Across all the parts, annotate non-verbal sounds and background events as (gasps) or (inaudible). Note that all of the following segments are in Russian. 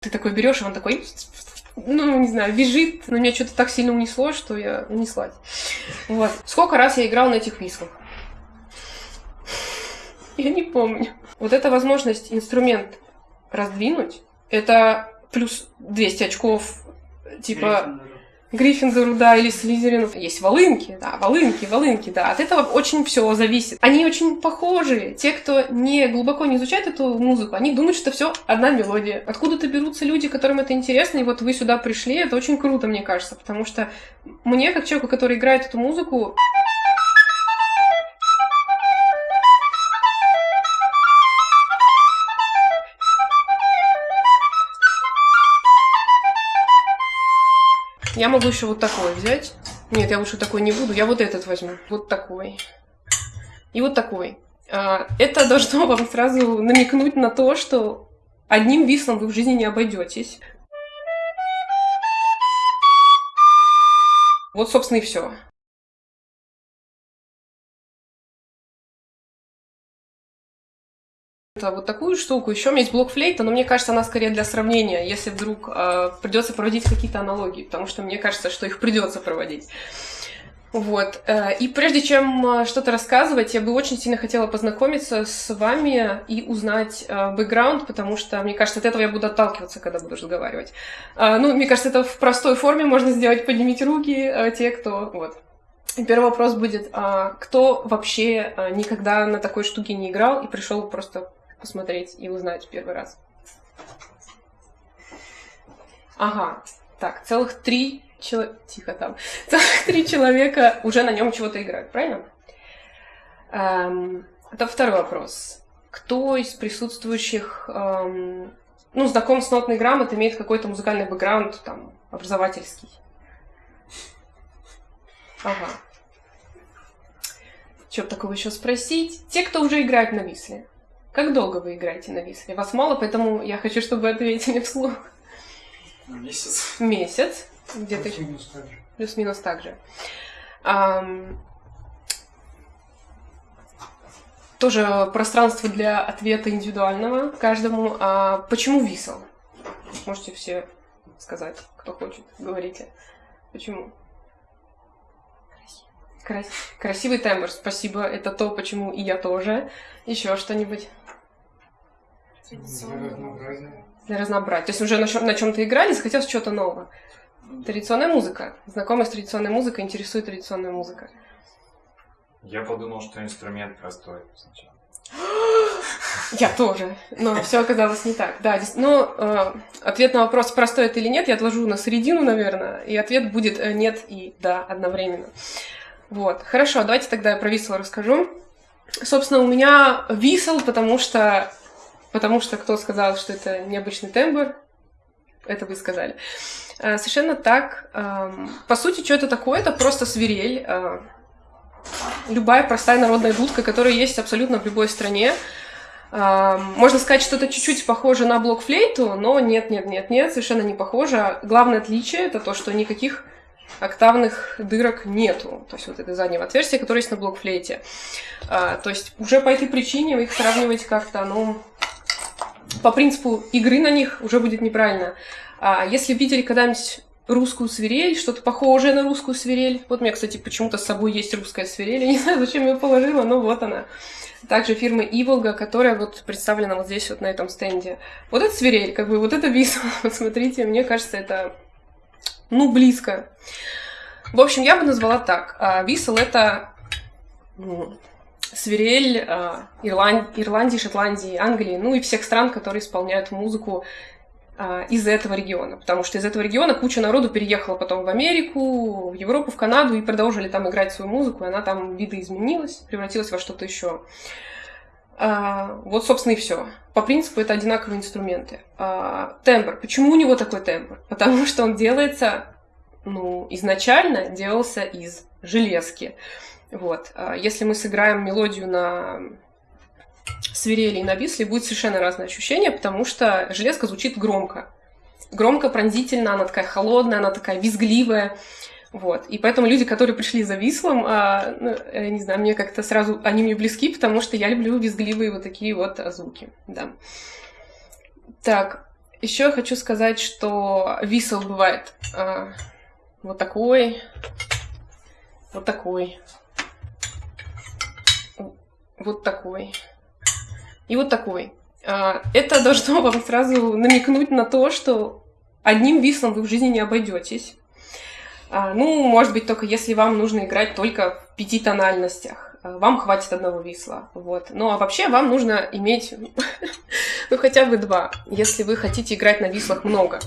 Ты такой берешь, и он такой, ну, не знаю, визжит, но меня что-то так сильно унесло, что я унеслась. Вот. Сколько раз я играл на этих висках? (laughs) Я не помню. Вот эта возможность инструмент раздвинуть, это плюс 200 очков, типа... Гриффиндору, да, или Слизерину. Есть волынки, да, волынки, волынки, да. От этого очень все зависит. Они очень похожи. Те, кто не глубоко не изучает эту музыку, они думают, что все одна мелодия. Откуда-то берутся люди, которым это интересно, и вот вы сюда пришли, это очень круто, мне кажется, потому что мне, как человеку, который играет эту музыку, Я могу еще вот такой взять. Нет, я лучше такой не буду. Я вот этот возьму. Вот такой. И вот такой. А, это должно вам сразу намекнуть на то, что одним вислом вы в жизни не обойдетесь. Вот, собственно, и все. Вот такую штуку. Еще у меня есть блок флейта, но мне кажется, она скорее для сравнения, если вдруг э, придется проводить какие-то аналогии, потому что мне кажется, что их придется проводить. Вот. Э, и прежде чем э, что-то рассказывать, я бы очень сильно хотела познакомиться с вами и узнать э, бэкграунд, потому что, мне кажется, от этого я буду отталкиваться, когда буду разговаривать. Ну, мне кажется, это в простой форме можно сделать. Поднимите руки, те, кто... Вот. Первый вопрос будет, а кто вообще никогда на такой штуке не играл и пришел просто посмотреть и узнать первый раз. Ага, так, целых три человека... Тихо там. (laughs) Целых три человека уже на нем чего-то играют, правильно? Эм, это второй вопрос. Кто из присутствующих, эм, ну, знаком с нотной грамотой, имеет какой-то музыкальный бэкграунд, там, образовательский? Ага. Что такого еще спросить? Те, кто уже играет на висле. Как долго вы играете на висле? Вас мало, поэтому я хочу, чтобы вы ответили вслух. Месяц. Месяц. Где-то Плюс-минус так же. Плюс-минус так же. Ам... Тоже пространство для ответа индивидуального каждому. А почему висел? Можете все сказать, кто хочет. Говорите. Почему? Крас... Красивый тембр, спасибо. Это то, почему и я тоже. Еще что-нибудь? Для разнообразия. Для разнообразия. То есть уже на, чем- на чем-то играли, захотелось чего-то нового. Традиционная музыка. Знакомая с традиционной музыкой, интересует традиционная музыка. Я подумал, что инструмент простой сначала. (gasps) Я тоже, но все оказалось не так. Да, здесь, но э, ответ на вопрос, простой это или нет, я отложу на середину, наверное, и ответ будет э, нет и да одновременно. Вот, хорошо, давайте тогда про висел расскажу. Собственно, у меня висел, потому что потому что кто сказал, что это необычный тембр, это вы сказали. А, совершенно так. По сути, что это такое? Это просто свирель. А, любая простая народная дудка, которая есть абсолютно в любой стране. Можно сказать, что это чуть-чуть похоже на блокфлейту, но нет, нет, нет, нет, совершенно не похоже. Главное отличие это то, что никаких октавных дырок нету. То есть вот это заднего отверстия, которое есть на блокфлейте. А, то есть уже по этой причине их сравнивать как-то, ну, по принципу игры на них уже будет неправильно. А если видели когда-нибудь русскую свирель, что-то похожее на русскую свирель. Вот у меня, кстати, почему-то с собой есть русская свирель. Я не знаю, зачем я ее положила, но вот она. Также фирма Иволга, которая вот представлена вот здесь вот на этом стенде. Вот эта свирель, как бы вот это висло. (laughs) Вот смотрите, мне кажется, это, ну, близко. В общем, я бы назвала так. А, висел — это свирель э, Ирланд... Ирландии, Шотландии, Англии, ну и всех стран, которые исполняют музыку э, из этого региона. Потому что из этого региона куча народу переехала потом в Америку, в Европу, в Канаду и продолжили там играть свою музыку, и она там видоизменилась, превратилась во что-то еще. А, вот, собственно, и все. По принципу это одинаковые инструменты. А, тембр. Почему у него такой тембр? Потому что он делается, ну, изначально делался из железки. Вот. А если мы сыграем мелодию на свирели и на висле, будет совершенно разное ощущение, потому что железка звучит громко. Громко, пронзительно, она такая холодная, она такая визгливая. Вот. И поэтому люди, которые пришли за вислом, а, ну, я не знаю, мне как-то сразу они мне близки, потому что я люблю визгливые вот такие вот звуки. Да. Так, Еще я хочу сказать, что висел бывает а, вот такой, вот такой, вот такой и вот такой. А, это должно (laughs) вам сразу намекнуть на то, что одним вислом вы в жизни не обойдетесь. А, ну, может быть, только если вам нужно играть только в пяти тональностях. А, вам хватит одного висла. Вот. Ну, а вообще вам нужно иметь (laughs) ну, хотя бы два, если вы хотите играть на вислах много.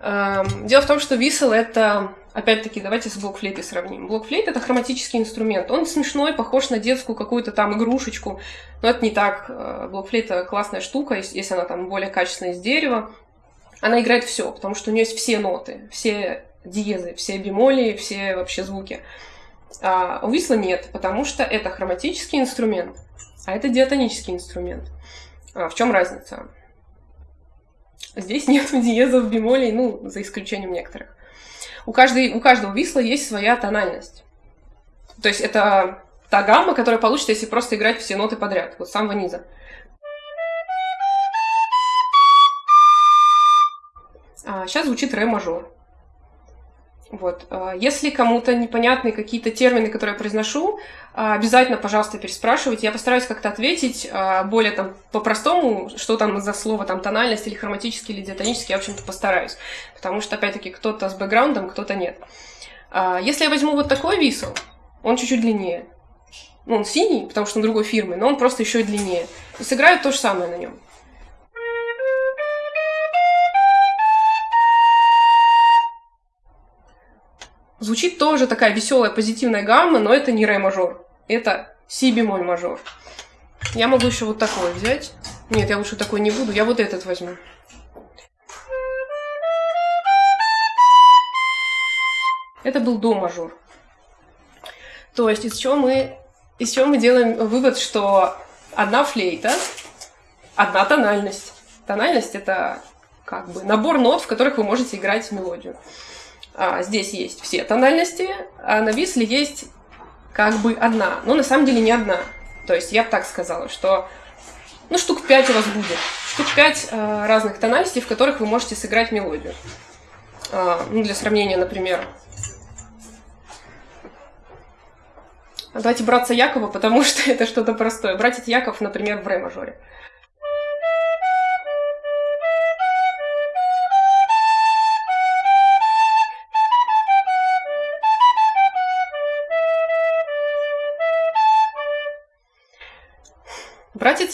Дело в том, что висел — это Опять-таки, давайте с блокфлейтой сравним. Блокфлейт — это хроматический инструмент. Он смешной, похож на детскую какую-то там игрушечку. Но это не так. Э, блокфлейта — классная штука, если она там более качественная из дерева. Она играет все, потому что у нее есть все ноты, все диезы, все бемоли, все вообще звуки. А у висла нет, потому что это хроматический инструмент, а это диатонический инструмент. А в чем разница? Здесь (laughs) нет диезов, бемолей, ну, за исключением некоторых у, каждой, у каждого висла есть своя тональность. То есть это та гамма, которая получится, если просто играть все ноты подряд, вот с самого низа. А сейчас звучит ре мажор. Вот. А, если кому-то непонятны какие-то термины, которые я произношу, а, обязательно, пожалуйста, переспрашивайте. Я постараюсь как-то ответить а, более там по-простому, что там за слово, там тональность или хроматический, или диатонический, я, в общем-то, постараюсь. Потому что, опять-таки, кто-то с бэкграундом, кто-то нет. Если я возьму вот такой висел, он чуть-чуть длиннее. Ну, он синий, потому что он другой фирмы, но он просто еще и длиннее. И сыграю то же самое на нем. Звучит тоже такая веселая, позитивная гамма, но это не ре мажор. Это си бемоль мажор. Я могу еще вот такой взять. Нет, я лучше такой не буду. Я вот этот возьму. Это был до мажор. То есть из чего мы, из чего мы делаем вывод, что одна флейта, одна тональность. Тональность это как бы набор нот, в которых вы можете играть мелодию. А, здесь есть все тональности, а на висле есть как бы одна, но на самом деле не одна. То есть я бы так сказала, что ну, штук пять у вас будет. Штук пять э, разных тональностей, в которых вы можете сыграть мелодию. Э, ну, для сравнения, например. Давайте братца Якова, потому (laughs) что это что-то простое. Братец Яков, например, в ре-мажоре.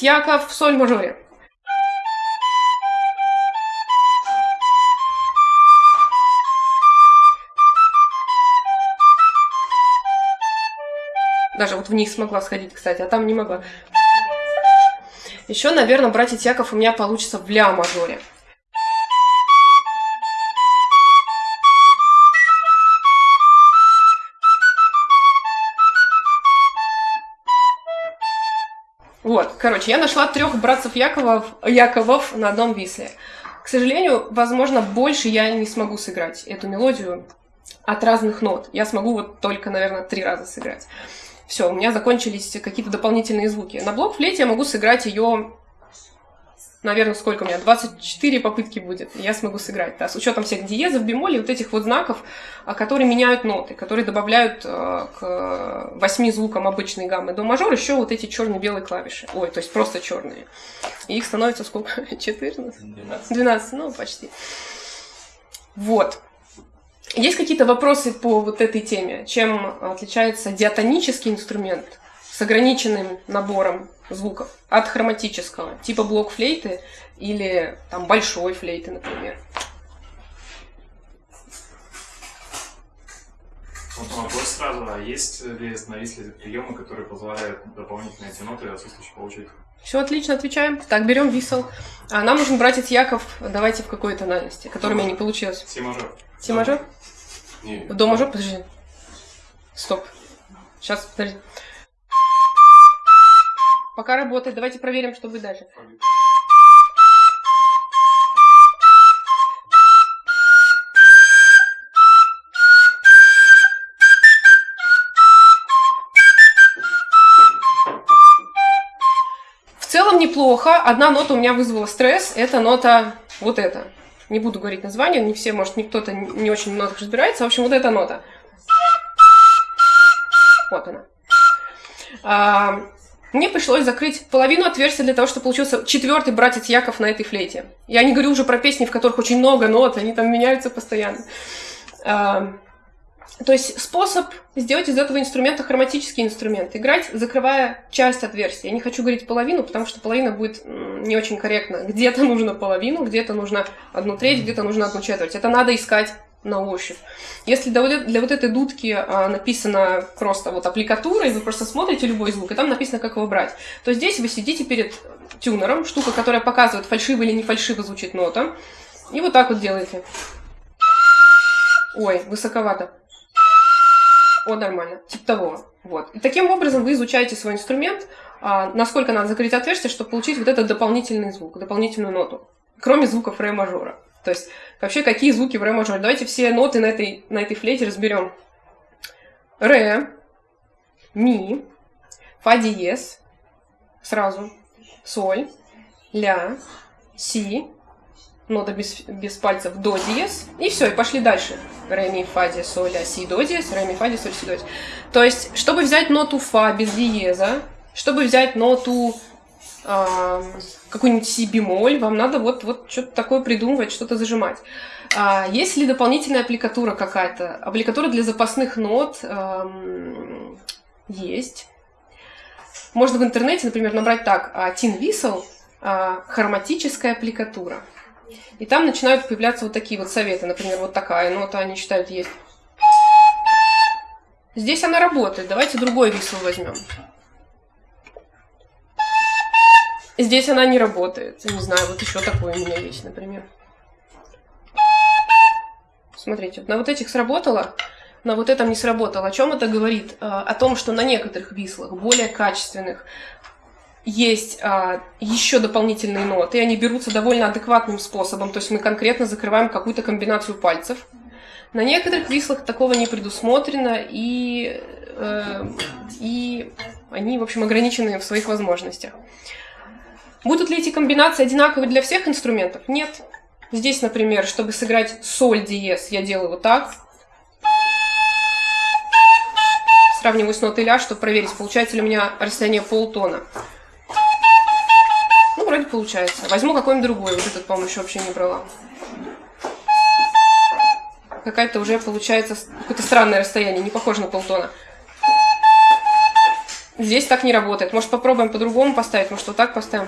Братец Яков в соль-мажоре. Даже вот вниз смогла сходить, кстати, а там не могла. Еще, наверное, братец Яков у меня получится в ля-мажоре. Вот, короче, я нашла трех братцев Яковов, Яковов на одном висле. К сожалению, возможно, больше я не смогу сыграть эту мелодию от разных нот. Я смогу вот только, наверное, три раза сыграть. Все, у меня закончились какие-то дополнительные звуки. На блок-флейте я могу сыграть ее наверное, сколько у меня, 24 попытки будет, я смогу сыграть, да, с учетом всех диезов, бемолей, вот этих вот знаков, а, которые меняют ноты, которые добавляют э, к восьми звукам обычной гаммы до мажор еще вот эти черно-белые клавиши, ой, то есть просто черные. И их становится сколько? 14? 12. 12, ну, почти. Вот. Есть какие-то вопросы по вот этой теме? Чем отличается диатонический инструмент с ограниченным набором звуков от хроматического, типа блок флейты или там большой флейты, например. Вот вопрос сразу, а есть ли на Висле приемы, которые позволяют дополнительно эти ноты отсутствующие получить? Все отлично, отвечаем. Так, берем висел. А нам нужен братец Яков, давайте в какой тональности, который у меня не получилось. Си мажор. Си мажор? Нет. До мажор, подожди. Стоп. Сейчас, подожди. Пока работает. Давайте проверим, что будет дальше. В целом неплохо. Одна нота у меня вызвала стресс. Это нота вот это. Не буду говорить название, не все, может, никто-то не очень много разбирается. В общем, вот эта нота. Вот она. Мне пришлось закрыть половину отверстия для того, чтобы получился четвертый братец Яков на этой флейте. Я не говорю уже про песни, в которых очень много нот, они там меняются постоянно. А, то есть способ сделать из этого инструмента хроматический инструмент. Играть, закрывая часть отверстия. Я не хочу говорить половину, потому что половина будет не очень корректно. Где-то нужно половину, где-то нужно одну треть, где-то нужно одну четверть. Это надо искать на ощупь. Если для, для вот этой дудки а, написано просто вот аппликатура, и вы просто смотрите любой звук, и там написано, как его брать, то здесь вы сидите перед тюнером, штука, которая показывает, фальшиво или не фальшиво звучит нота, и вот так вот делаете. Ой, высоковато. О, нормально. Типа того. Вот. И таким образом вы изучаете свой инструмент, а, насколько надо закрыть отверстие, чтобы получить вот этот дополнительный звук, дополнительную ноту. Кроме звуков ре мажора. То есть, вообще, какие звуки в ре мажоре? Давайте все ноты на этой, на этой флейте разберем. Ре, ми, фа диез, сразу, соль, ля, си, нота без, без пальцев, до диез, и все, и пошли дальше. Ре, ми, фа, диез, соль, ля, си, до диез, ре, ми, фа, диез, соль, си, до диез. То есть, чтобы взять ноту фа без диеза, чтобы взять ноту э, какую-нибудь си бемоль, вам надо вот, вот что-то такое придумывать, что-то зажимать. А, есть ли дополнительная аппликатура какая-то? Аппликатура для запасных нот э, есть. Можно в интернете, например, набрать так, Tin Whistle, хроматическая аппликатура. И там начинают появляться вот такие вот советы. Например, вот такая нота они считают есть. Здесь она работает. Давайте другой висел возьмем. Здесь она не работает. Не знаю, вот еще такое у меня есть, например. Смотрите, на вот этих сработало, на вот этом не сработало. О чем это говорит? А, о том, что на некоторых вислах, более качественных, есть а, еще дополнительные ноты, и они берутся довольно адекватным способом, то есть мы конкретно закрываем какую-то комбинацию пальцев. На некоторых вислах такого не предусмотрено, и, э, и они, в общем, ограничены в своих возможностях. Будут ли эти комбинации одинаковы для всех инструментов? Нет. Здесь, например, чтобы сыграть соль диез, я делаю вот так. Сравниваю с нотой ля, чтобы проверить, получается ли у меня расстояние полтона. Ну, вроде получается. Возьму какой-нибудь другой. Вот этот, по-моему, еще вообще не брала. Какая-то уже получается какое-то странное расстояние, не похоже на полтона. Здесь так не работает. Может, попробуем по-другому поставить? Может, вот так поставим?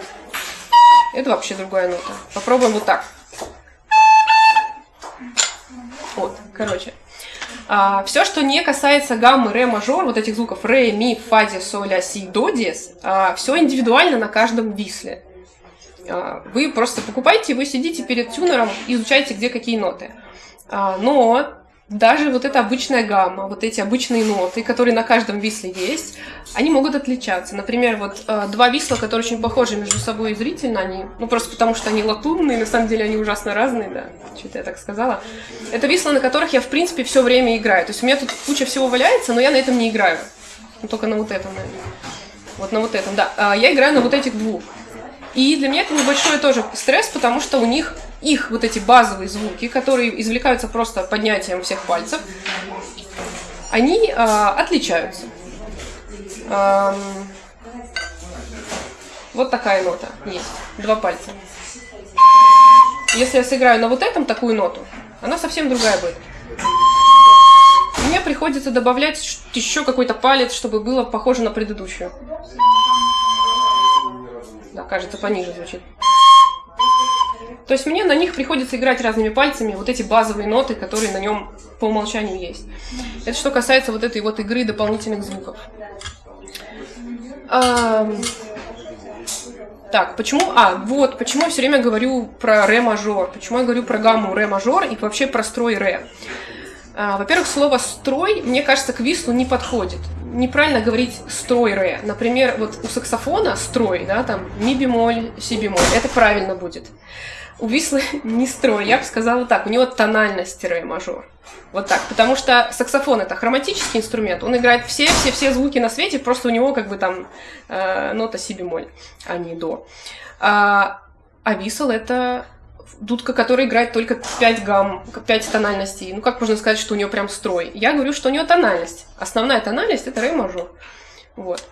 Это вообще другая нота. Попробуем вот так. Вот, короче. А, все, что не касается гаммы ре мажор, вот этих звуков ре, ми, фа, ди, соль, ля, си, до, диез, а, все индивидуально на каждом висле. А, вы просто покупаете, вы сидите перед тюнером, изучаете, где какие ноты. А, но даже вот эта обычная гамма, вот эти обычные ноты, которые на каждом висле есть, они могут отличаться. Например, вот э, два висла, которые очень похожи между собой зрительно, они, ну просто потому что они латунные, на самом деле они ужасно разные, да, что-то я так сказала. Это висла, на которых я, в принципе, все время играю. То есть у меня тут куча всего валяется, но я на этом не играю. Ну, только на вот этом, наверное. Вот на вот этом, да. А я играю на вот этих двух. И для меня это небольшой тоже стресс, потому что у них их вот эти базовые звуки, которые извлекаются просто поднятием всех пальцев, они э, отличаются. Эм, вот такая нота есть, два пальца. Если я сыграю на вот этом такую ноту, она совсем другая будет. Мне приходится добавлять еще какой-то палец, чтобы было похоже на предыдущую. Кажется, пониже звучит. То есть мне на них приходится играть разными пальцами, вот эти базовые ноты, которые на нем по умолчанию есть. Это что касается вот этой вот игры дополнительных звуков. А, так, почему... А, вот, почему я все время говорю про ре мажор, почему я говорю про гамму ре мажор и вообще про строй ре. А, во-первых, слово «строй», мне кажется, к вислу не подходит. Неправильно говорить «строй ре». Например, вот у саксофона «строй», да, там ми бемоль, си бемоль, это правильно будет. У вислы (laughs) не строй, я бы сказала так, у него тональность ре мажор. Вот так, потому что саксофон это хроматический инструмент, он играет все-все-все звуки на свете, просто у него как бы там э, нота си бемоль, а не до. А, а висл это дудка, которая играет только 5 гамм, 5 тональностей. Ну, как можно сказать, что у нее прям строй? Я говорю, что у нее тональность. Основная тональность — это ре мажор. Вот.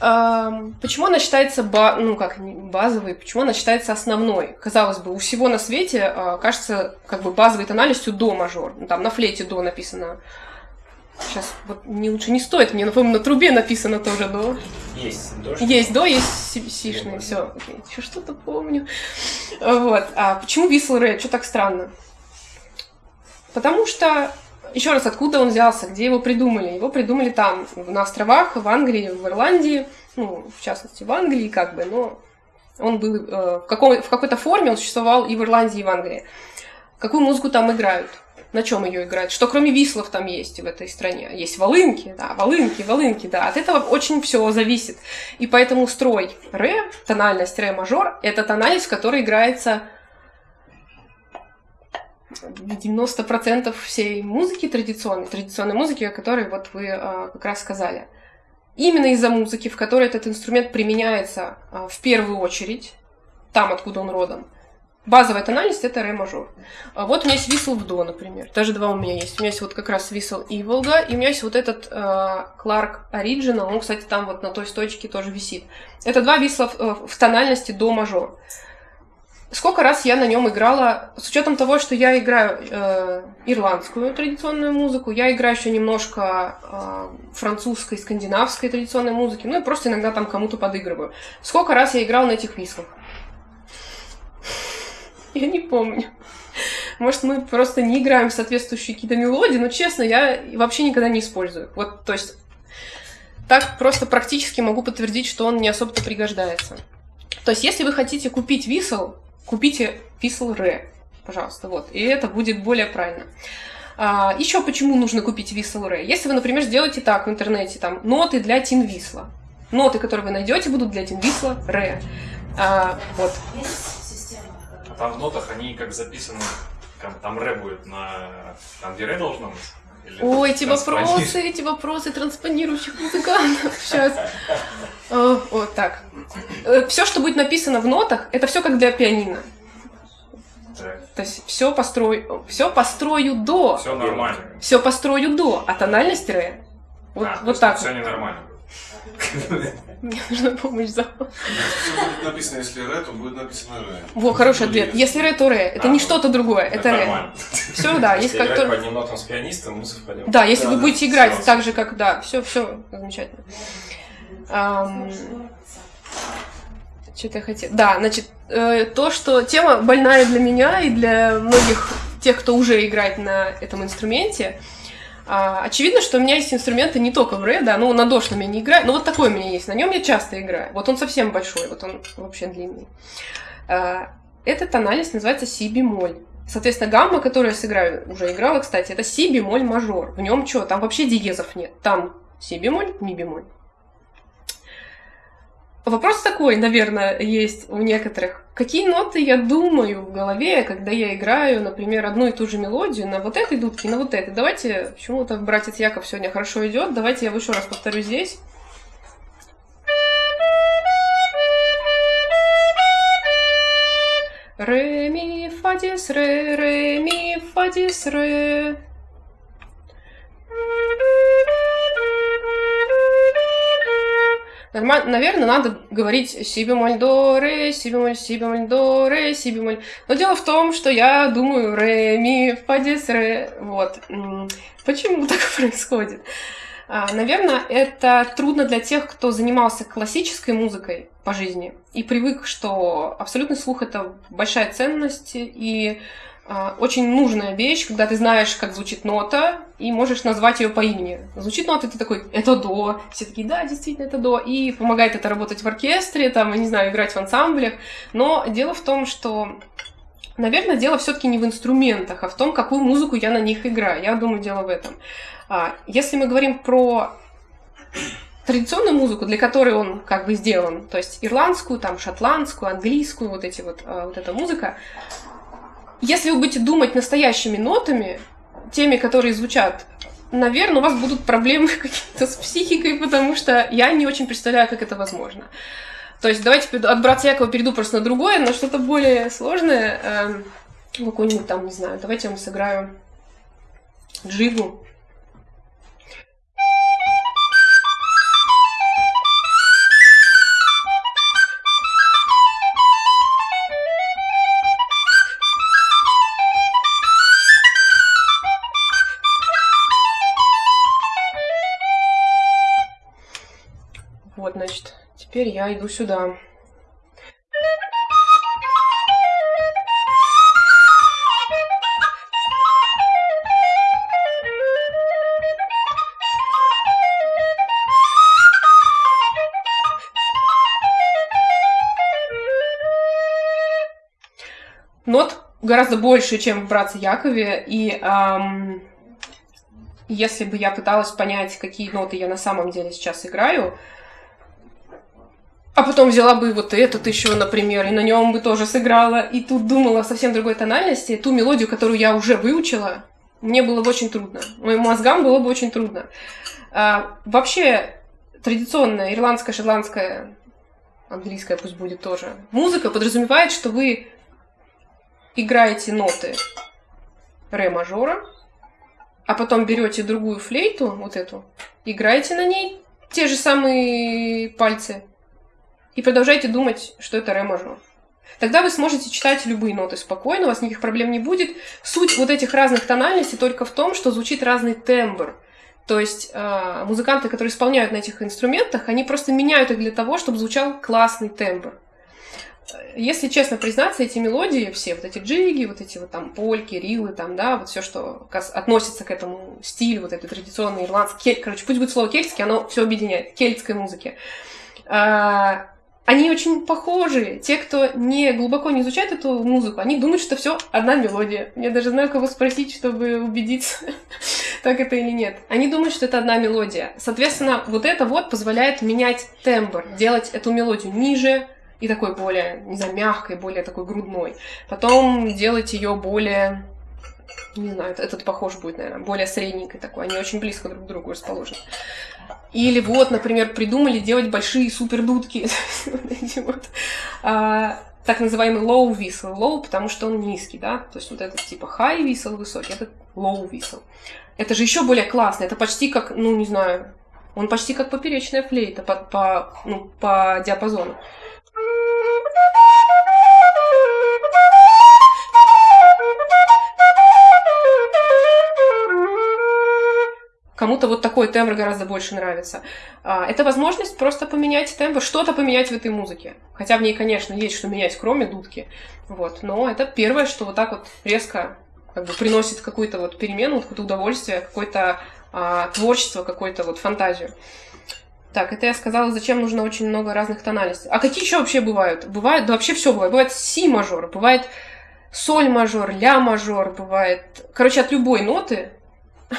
Почему она считается, ба, ну как, базовой, почему она считается основной? Казалось бы, у всего на свете а, кажется как бы базовой тональностью до мажор. Там на флейте до написано. Сейчас вот не лучше не стоит, мне, напомню, на трубе написано тоже до. Есть до. Есть до, есть сишные, все. Еще что-то помню. Вот. А почему висл ре? Что так странно? Потому что еще раз, откуда он взялся, где его придумали? Его придумали там, на островах, в Англии, в Ирландии, ну, в частности, в Англии, как бы, но он был э, в, каком, в какой-то форме, он существовал и в Ирландии, и в Англии. Какую музыку там играют? На чем ее играют? Что кроме вислов там есть в этой стране? Есть волынки, да, волынки, волынки, да. От этого очень все зависит. И поэтому строй ре, тональность ре мажор, это тональность, в играется 90% всей музыки традиционной, традиционной музыки, о которой вот вы э, как раз сказали. Именно из-за музыки, в которой этот инструмент применяется э, в первую очередь, там, откуда он родом, базовая тональность — это ре мажор. А вот у меня есть висл в до, например. Даже два у меня есть. У меня есть вот как раз висл и волга, и у меня есть вот этот э, Clark Original, он, кстати, там вот на той стойчике тоже висит. Это два висла в, э, в тональности до мажор. Сколько раз я на нем играла, с учетом того, что я играю э, ирландскую традиционную музыку, я играю еще немножко э, французской, скандинавской традиционной музыки, ну и просто иногда там кому-то подыгрываю. Сколько раз я играла на этих вислах? (laughs) Я не помню. Может, мы просто не играем соответствующие какие-то мелодии, но, честно, я вообще никогда не использую. Вот, то есть, так просто практически могу подтвердить, что он не особо-то пригождается. То есть, если вы хотите купить висел, купите Whistle Re, пожалуйста, вот, и это будет более правильно. А, еще почему нужно купить Whistle Re? Если вы, например, сделаете так в интернете, там, ноты для Тин Висла. Ноты, которые вы найдете, будут для Тин Висла Re. А, вот. Там в нотах они как записаны, там, там ре будет на... Там где ре должно быть? Или Ой, эти вопросы, эти вопросы транспонирующих музыкантов. Сейчас. Вот так. Э, все, что будет написано в нотах, это все как для пианино. То есть все построю, все построю до. Все нормально. Все построю до, а тональность ре. Вот, а, вот так. Все ненормально. (laughs) Мне нужна помощь за. будет написано, если ре, то будет написано ре. Во, хороший ответ. Если ре, то ре. Это не что-то другое, это ре. Все, да. Есть как по одним нотам с пианистом, мы совпадем. Да, если вы будете играть так же, как да, все, все замечательно. Что-то я хотела. Да, значит, э, то, что тема больная для меня и для многих тех, кто уже играет на этом инструменте. А, очевидно, что у меня есть инструменты не только в ре, да, ну на дошном я не играю, но вот такой у меня есть, на нем я часто играю. Вот он совсем большой, вот он вообще длинный. А, эта тональность называется си бемоль. Соответственно, гамма, которую я сыграю, уже играла, кстати, это си бемоль мажор. В нем что? Там вообще диезов нет. Там си бемоль, ми бемоль. Вопрос такой, наверное, есть у некоторых. Какие ноты я думаю в голове, когда я играю, например, одну и ту же мелодию на вот этой дудке, на вот этой? Давайте, почему-то братец Яков сегодня хорошо идет. Давайте я еще раз повторю здесь. Ре, ми, фа, дис, ре, ре, ми, фа, дис, ре. Нормально, наверное, надо говорить си бемоль до ре, си бемоль, си бемоль до ре, си бемоль. Но дело в том, что я думаю ре, ми, дис, ре. Вот. Почему (laughs) так происходит? А, наверное, это трудно для тех, кто занимался классической музыкой по жизни и привык, что абсолютный слух это большая ценность и а, очень нужная вещь, когда ты знаешь, как звучит нота, и можешь назвать ее по имени. Звучит нота, ты такой, это до. Все такие, да, действительно, это до. И помогает это работать в оркестре, там, не знаю, играть в ансамблях. Но дело в том, что Наверное, дело все-таки не в инструментах, а в том, какую музыку я на них играю. Я думаю, дело в этом. А, если мы говорим про традиционную музыку, для которой он как бы сделан, то есть ирландскую, там, шотландскую, английскую, вот эти вот, а, вот эта музыка, если вы будете думать настоящими нотами, теми, которые звучат, наверное, у вас будут проблемы (laughs) какие-то с психикой, потому что я не очень представляю, как это возможно. То есть давайте от братца Якова перейду просто на другое, на что-то более сложное. Эм, Какую-нибудь там, не знаю, давайте я вам сыграю джигу. Теперь я иду сюда. Нот гораздо больше, чем в «Братце Якове», и ам, если бы я пыталась понять, какие ноты я на самом деле сейчас играю, а потом взяла бы вот этот еще, например, и на нем бы тоже сыграла, и тут думала о совсем другой тональности, ту мелодию, которую я уже выучила, мне было бы очень трудно. Моим мозгам было бы очень трудно. А, вообще, традиционная ирландская, шотландская, английская пусть будет тоже, музыка подразумевает, что вы играете ноты ре мажора, а потом берете другую флейту, вот эту, играете на ней те же самые пальцы и продолжаете думать, что это ре мажор. Тогда вы сможете читать любые ноты спокойно, у вас никаких проблем не будет. Суть вот этих разных тональностей только в том, что звучит разный тембр. То есть э, музыканты, которые исполняют на этих инструментах, они просто меняют их для того, чтобы звучал классный тембр. Если честно признаться, эти мелодии, все вот эти джиги, вот эти вот там польки, рилы, там, да, вот все, что относится к этому стилю, вот этой традиционной ирландской, короче, пусть будет слово кельтский, оно все объединяет, кельтской музыки. А, они очень похожи. Те, кто не глубоко не изучает эту музыку, они думают, что все одна мелодия. Я даже знаю, кого спросить, чтобы убедиться, (laughs) так это или нет. Они думают, что это одна мелодия. Соответственно, вот это вот позволяет менять тембр, делать эту мелодию ниже и такой более, не знаю, мягкой, более такой грудной. Потом делать ее более не знаю, этот похож будет, наверное, более средненькой такой. Они очень близко друг к другу расположены. Или вот, например, придумали делать большие супердудки. (laughs) Вот. А, так называемый low whistle. Low, потому что он низкий, да? То есть вот этот типа high whistle высокий, этот low whistle. Это же еще более классно. Это почти как, ну, не знаю, он почти как поперечная флейта по, по, ну, по диапазону. Кому-то вот такой тембр гораздо больше нравится. А, Это возможность просто поменять тембр, что-то поменять в этой музыке. Хотя в ней, конечно, есть что менять, кроме дудки. Вот. Но это первое, что вот так вот резко как бы приносит какую-то вот перемену, какое-то удовольствие, какое-то а, творчество, какую-то вот фантазию. Так, это я сказала, зачем нужно очень много разных тональностей. А какие еще вообще бывают? Бывает, да вообще все бывает. Бывает си мажор, бывает соль мажор, ля мажор, бывает. Короче, от любой ноты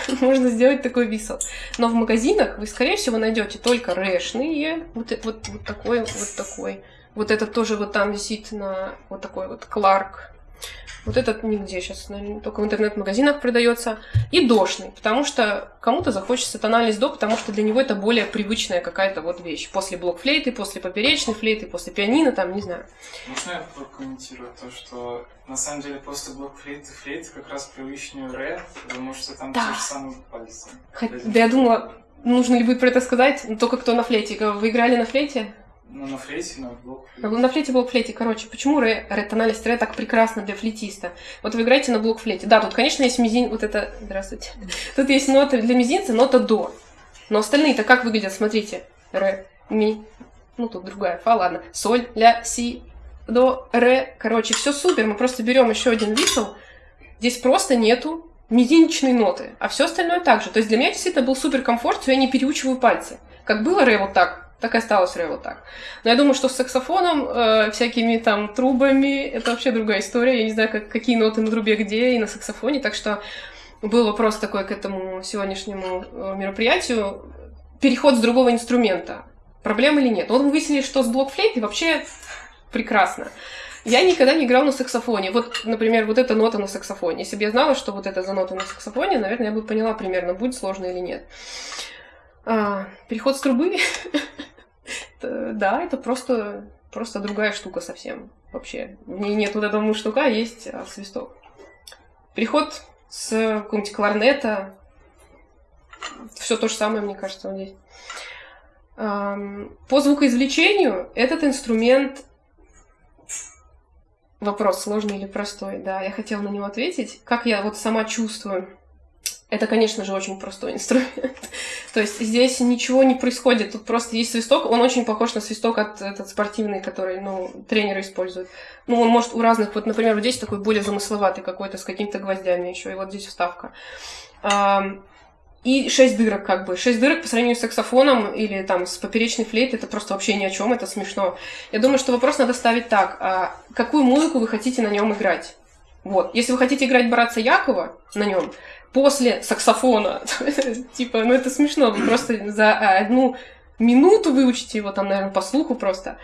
(laughs) можно сделать такой висел. Но в магазинах вы, скорее всего, найдете только рэшные. Вот, э- вот, вот такой, вот такой. Вот этот тоже вот там висит на вот такой вот Кларк. Вот этот нигде сейчас, только в интернет-магазинах продается. И дошный, потому что кому-то захочется тональность до, потому что для него это более привычная какая-то вот вещь. После блокфлейты, после поперечной флейты, после пианино, там, не знаю. Можно я прокомментирую то, что на самом деле после блокфлейты флейты как раз привычнее ре, потому что там Да. те же самые пальцы. Хот- Да я думала, нужно ли будет про это сказать, но только кто на флейте. Вы играли на флейте? Ну, на флейте, на блокфлейте. На флейте, блокфлейте. Короче, почему ре, ре, тональность ре так прекрасна для флейтиста? Вот вы играете на блокфлейте. Да, тут, конечно, есть мизин... Вот это... Здравствуйте. (laughs) Тут есть нота для мизинца, нота до. Но остальные-то как выглядят? Смотрите. Ре, ми. Ну, тут другая. Фа, ладно. Соль, ля, си, до, ре. Короче, все супер. Мы просто берем еще один висел. Здесь просто нету мизинчной ноты. А все остальное так же. То есть для меня действительно был супер комфорт, что я не переучиваю пальцы. Как было ре вот так, так и осталось вот так. Но я думаю, что с саксофоном, э, всякими там трубами, это вообще другая история. Я не знаю, как, какие ноты на трубе где и на саксофоне. Так что был вопрос такой к этому сегодняшнему э, мероприятию. Переход с другого инструмента. Проблема или нет? Вот мы выяснили, что с блокфлейтой вообще прекрасно. Я никогда не играл на саксофоне. Вот, например, вот эта нота на саксофоне. Если бы я знала, что вот это за нота на саксофоне, наверное, я бы поняла примерно, будет сложно или нет. А, переход с трубы. (laughs) Это- Да, это просто, просто другая штука совсем вообще. В нет вот этого муштука, есть а, свисток. Переход с какого-нибудь кларнета. Все то же самое, мне кажется, здесь. Ам, По звукоизвлечению этот инструмент Вопрос сложный или простой, да, я хотела на него ответить. Как я вот сама чувствую? Это, конечно же, очень простой (laughs) инструмент. То есть здесь ничего не происходит, тут просто есть свисток, он очень похож на свисток от этот спортивный, который, ну, тренеры используют. Ну, он может у разных, вот, например, вот здесь такой более замысловатый какой-то, с какими-то гвоздями еще, и вот здесь вставка. И шесть дырок, как бы. Шесть дырок по сравнению с саксофоном или там с поперечной флейтой, это просто вообще ни о чем, это смешно. Я думаю, что вопрос надо ставить так. а какую музыку вы хотите на нем играть? Вот. Если вы хотите играть Братца Якова на нем, после саксофона, (laughs) типа, ну это смешно, вы просто за одну минуту выучите его там, наверное, по слуху просто.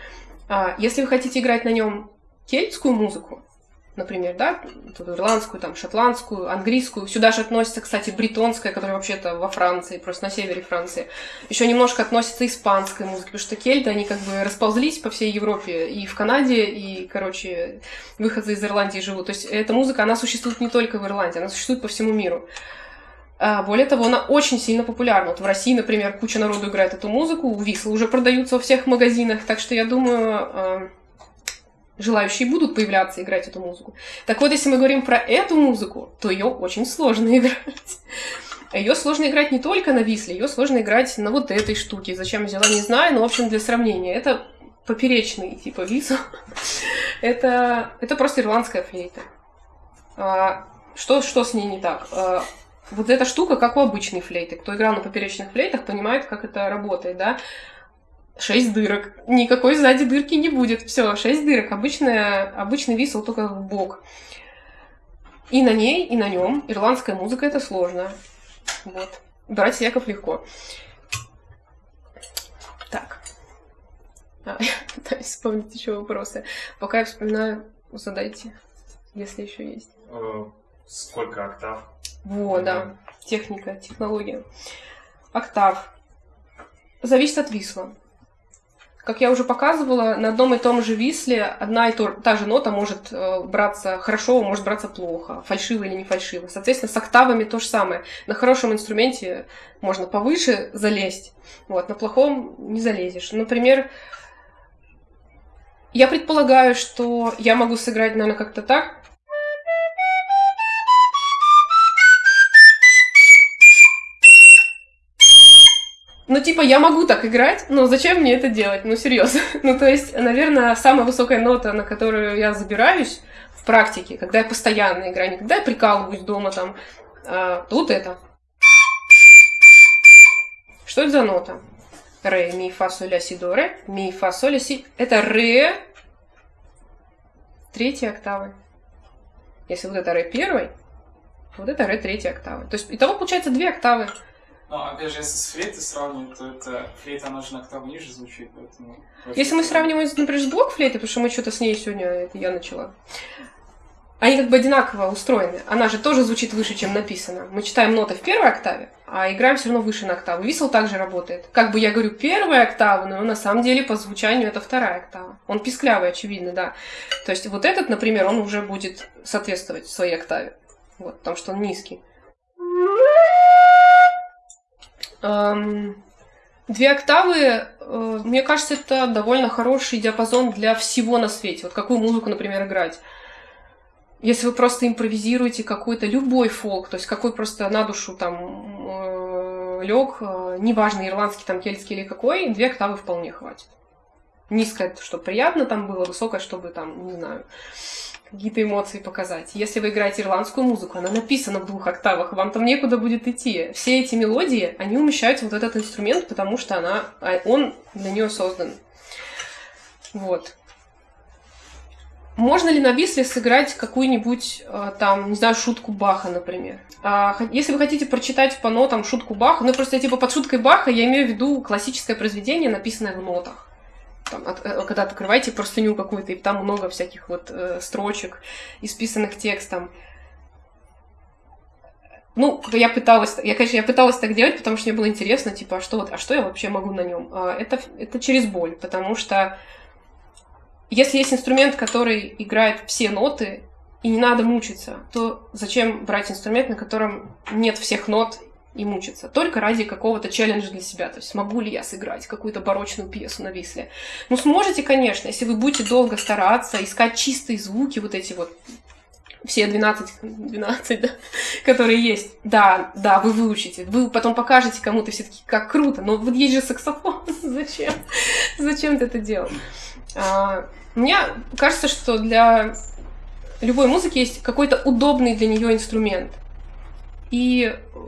А если вы хотите играть на нем кельтскую музыку, например, да, ирландскую, там, шотландскую, английскую. Сюда же относится, кстати, бретонская, которая вообще-то во Франции, просто на севере Франции. Еще немножко относится испанская музыка, потому что кельты, они как бы расползлись по всей Европе, и в Канаде, и, короче, выходцы из Ирландии живут. То есть эта музыка, она существует не только в Ирландии, она существует по всему миру. А, Более того, она очень сильно популярна. Вот в России, например, куча народу играет эту музыку, вислы уже продаются во всех магазинах, так что я думаю, а, желающие будут появляться играть эту музыку. Так вот, если мы говорим про эту музыку, то ее очень сложно (laughs) играть. Ее сложно играть не только на висле, ее сложно играть на вот этой штуке. Зачем взяла, не знаю, но, в общем, для сравнения. Это поперечный типа висл. (laughs) это, это просто ирландская флейта. А, что, что с ней не так? А, вот эта штука, как у обычной флейты. Кто играл на поперечных флейтах, понимает, как это работает, да? Шесть дырок. Никакой сзади дырки не будет. Все, шесть дырок. Обычная, обычный висел только в бок. И на ней, и на нем ирландская музыка это сложно. Вот. Брать Яков легко. Так. А, я (laughs) пытаюсь вспомнить еще вопросы. Пока я вспоминаю, задайте, если еще есть. Э, Сколько октав? Во, да. Техника, технология. Октав. Зависит от висла. Как я уже показывала, на одном и том же висле одна и та же нота может э, браться хорошо, может браться плохо, фальшиво или не фальшиво. Соответственно, с октавами то же самое. На хорошем инструменте можно повыше залезть, вот, на плохом не залезешь. Например, я предполагаю, что я могу сыграть, наверное, как-то так. Ну, типа, я могу так играть, но зачем мне это делать? Ну, серьезно. (laughs) Ну, то есть, наверное, самая высокая нота, на которую я забираюсь в практике, когда я постоянно играю, не когда я прикалываюсь дома там, а, вот это. Что это за нота? Ре, ми, фа, соль, ля, си, до, ре. Ми, фа, соль, ля, си. Это ре третьей октавы. Если вот это ре первой, вот это ре третьей октавы. То есть, итого получается две октавы. Но опять же, если с флейтой сравнивать, то это флейта, она же на октаву ниже звучит, поэтому... Если мы сравниваем, например, с блокфлейтой, потому что мы что-то с ней сегодня, это я начала, они как бы одинаково устроены. Она же тоже звучит выше, чем написано. Мы читаем ноты в первой октаве, а играем все равно выше на октаву. Висел также работает. Как бы я говорю первая октава, но на самом деле по звучанию это вторая октава. Он писклявый, очевидно, да. То есть вот этот, например, он уже будет соответствовать своей октаве. Вот, потому что он низкий. Две октавы, э, мне кажется, это довольно хороший диапазон для всего на свете. Вот какую музыку, например, играть. Если вы просто импровизируете какой-то любой фолк, то есть какой просто на душу там э, лег, э, неважно, ирландский, там, кельтский или какой, две октавы вполне хватит. Низкое, чтобы приятно там было, высокое, чтобы там, не знаю, какие-то эмоции показать. Если вы играете ирландскую музыку, она написана в двух октавах, вам там некуда будет идти. Все эти мелодии, они умещаются в вот этот инструмент, потому что она, а он для нее создан. Вот. Можно ли на висле сыграть какую-нибудь, э, там, не знаю, шутку Баха, например? А, если вы хотите прочитать по нотам шутку Баха, ну, просто, типа, под шуткой Баха я имею в виду классическое произведение, написанное в нотах. Там, от- э, когда открываете простыню какую-то, и там много всяких вот э, строчек, исписанных текстом. Ну, я пыталась, я, конечно, я пыталась так делать, потому что мне было интересно, типа, а что, вот, а что я вообще могу на нем? Это, это через боль, потому что если есть инструмент, который играет все ноты, и не надо мучиться, то зачем брать инструмент, на котором нет всех нот и мучиться? Только ради какого-то челленджа для себя. То есть смогу ли я сыграть какую-то барочную пьесу на висле? Ну, сможете, конечно, если вы будете долго стараться, искать чистые звуки, вот эти вот все 12, 12, (laughs) да, которые есть. Да, да, вы выучите. Вы потом покажете кому-то все таки как круто. Но вот есть же саксофон. (laughs) Зачем? Зачем ты это делал? А, мне кажется, что для любой музыки есть какой-то удобный для нее инструмент. И э,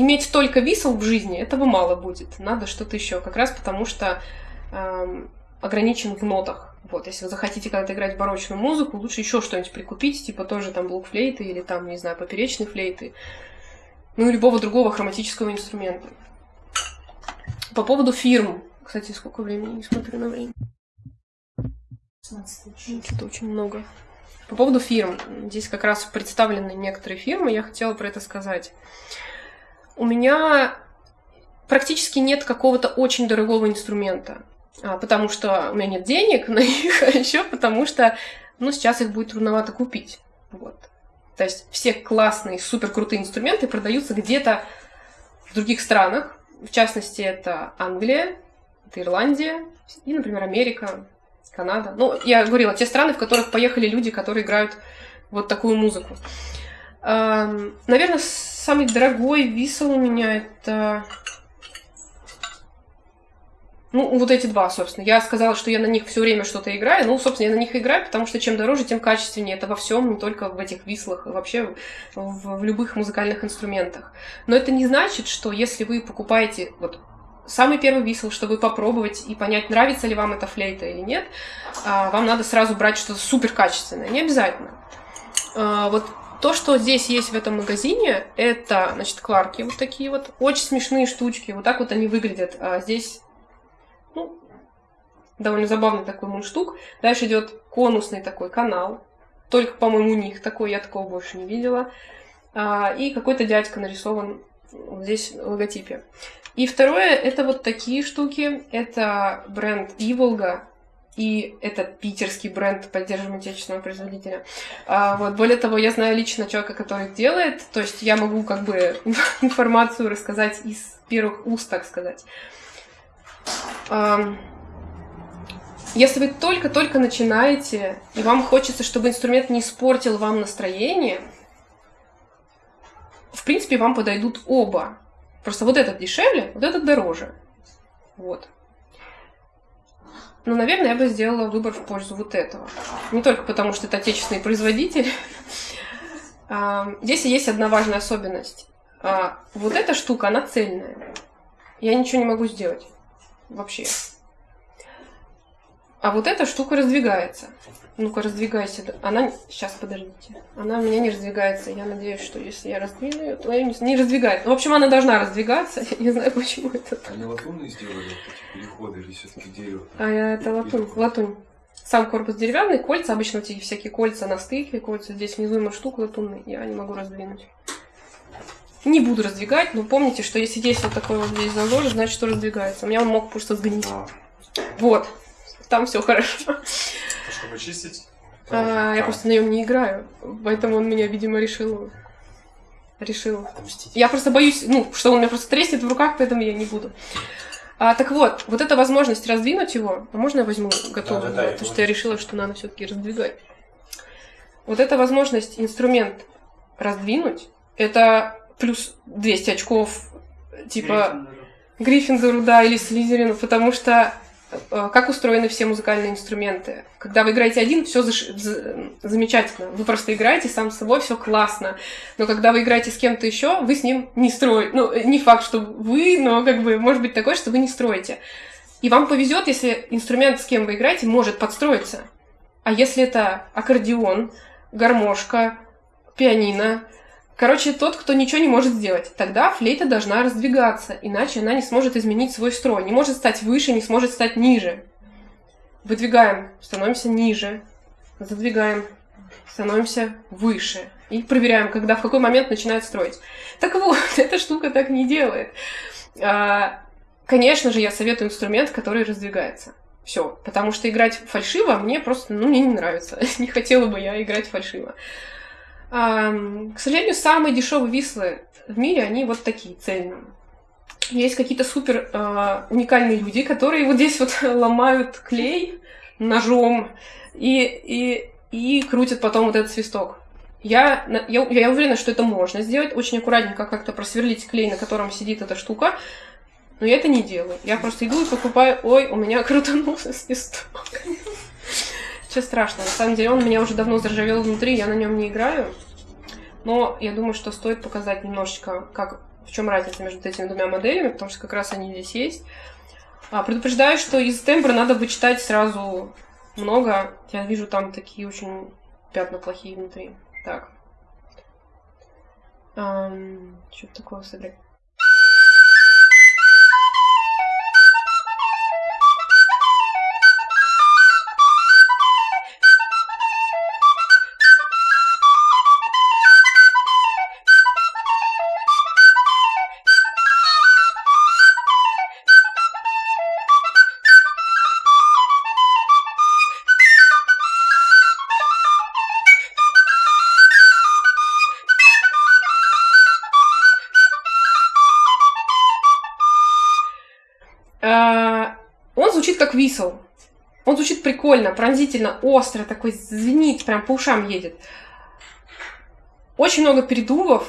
иметь только висел в жизни этого мало будет. Надо что-то еще. Как раз потому что эм, ограничен в нотах. Вот, если вы захотите когда-то играть барочную музыку, лучше еще что-нибудь прикупить, типа тоже там блокфлейты или там, не знаю, поперечные флейты. Ну любого другого хроматического инструмента. По поводу фирм. Кстати, сколько времени? Не смотрю на время. Это очень много. По поводу фирм. Здесь как раз представлены некоторые фирмы, я хотела про это сказать. У меня практически нет какого-то очень дорогого инструмента, а, потому что у меня нет денег на них, а еще потому что, ну, сейчас их будет трудновато купить. Вот. То есть все классные, супер крутые инструменты продаются где-то в других странах. В частности, это Англия, это Ирландия и, например, Америка, Канада. Ну, я говорила, те страны, в которых поехали люди, которые играют вот такую музыку. Наверное, самый дорогой висел у меня это... Ну, вот эти два, собственно. Я сказала, что я на них все время что-то играю. Ну, собственно, я на них играю, потому что чем дороже, тем качественнее. Это во всем, не только в этих вислах, а вообще в, в любых музыкальных инструментах. Но это не значит, что если вы покупаете вот самый первый висел, чтобы попробовать и понять, нравится ли вам эта флейта или нет, а, вам надо сразу брать что-то супер качественное. Не обязательно. А, вот то, что здесь есть в этом магазине, это, значит, кларки вот такие вот. Очень смешные штучки. Вот так вот они выглядят. А здесь, ну, довольно забавный такой мундштук. Дальше идет конусный такой канал. Только, по-моему, у них такой, я такого больше не видела. И какой-то дядька нарисован здесь в логотипе. И второе, это вот такие штуки. Это бренд Иволга. И это питерский бренд, поддерживаем отечественного производителя. А, вот, более того, я знаю лично человека, который их делает. То есть я могу как бы (laughs) информацию рассказать из первых уст, так сказать. Если вы только-только начинаете, и вам хочется, чтобы инструмент не испортил вам настроение, в принципе, вам подойдут оба. Просто вот этот дешевле, вот этот дороже. Вот. Но, наверное, я бы сделала выбор в пользу вот этого. Не только потому, что это отечественный производитель. (laughs) А, здесь есть одна важная особенность. А, вот эта штука, она цельная. Я ничего не могу сделать. Вообще. А вот эта штука раздвигается. Ну-ка, раздвигайся. Она... Сейчас, подождите. Она у меня не раздвигается. Я надеюсь, что если я раздвину ее, то ее не, не раздвигается. В общем, она должна раздвигаться. (laughs) Я не знаю, почему это так. Они латунные сделали эти переходы или все-таки дерево? А это латунь. Латунь. Сам корпус деревянный, кольца, обычно эти всякие кольца на стыке, кольца здесь внизу има штук латунный. Я не могу раздвинуть. Не буду раздвигать, но помните, что если есть вот такой вот здесь зазор, значит, что раздвигается. У меня он мог просто сгнить. А. Вот. Там все хорошо. Чтобы чистить? А, я просто на нем не играю, поэтому он меня, видимо, решил. Решил. Отомстить. Я просто боюсь, ну, что он меня просто треснет в руках, поэтому я не буду. А, так вот, вот эта возможность раздвинуть его, а можно я возьму готовый? Да-да-да, я потому что я решила, что надо все-таки раздвигать. Вот эта возможность инструмент раздвинуть, это плюс 200 очков, типа Гриффиндору, да, или Слизерину, потому что как устроены все музыкальные инструменты. Когда вы играете один, все заш... замечательно. Вы просто играете сам с собой, все классно. Но когда вы играете с кем-то еще, вы с ним не строите. Ну, не факт, что вы, но как бы может быть такое, что вы не строите. И вам повезет, если инструмент, с кем вы играете, может подстроиться. А если это аккордеон, гармошка, пианино, Короче, тот, кто ничего не может сделать. Тогда флейта должна раздвигаться, иначе она не сможет изменить свой строй. Не может стать выше, не сможет стать ниже. Выдвигаем, становимся ниже. Задвигаем, становимся выше. И проверяем, когда, в какой момент начинает строить. Так вот, (laughs) эта штука так не делает. А, конечно же, я советую инструмент, который раздвигается. Все, потому что играть фальшиво мне просто, ну, мне не нравится. (laughs) не хотела бы я играть фальшиво. К сожалению, самые дешевые вислы в мире, они вот такие, цельные. Есть какие-то супер э, уникальные люди, которые вот здесь вот (laughs) ломают клей ножом и, и, и крутят потом вот этот свисток. Я, я, я уверена, что это можно сделать. Очень аккуратненько как-то просверлить клей, на котором сидит эта штука. Но я это не делаю. Я просто иду и покупаю... Ой, у меня (laughs) крутанулся свисток. Что страшно. На самом деле он меня уже давно заржавел внутри, я на нем не играю. Но я думаю, что стоит показать немножечко, как, в чем разница между этими двумя моделями, потому что как раз они здесь есть. А, предупреждаю, что из тембра надо вычитать сразу много. Я вижу там такие очень пятна плохие внутри. Так. Эм, что такое сыграть? висел. Он звучит прикольно, пронзительно, остро, такой звенит, прям по ушам едет. Очень много передувов,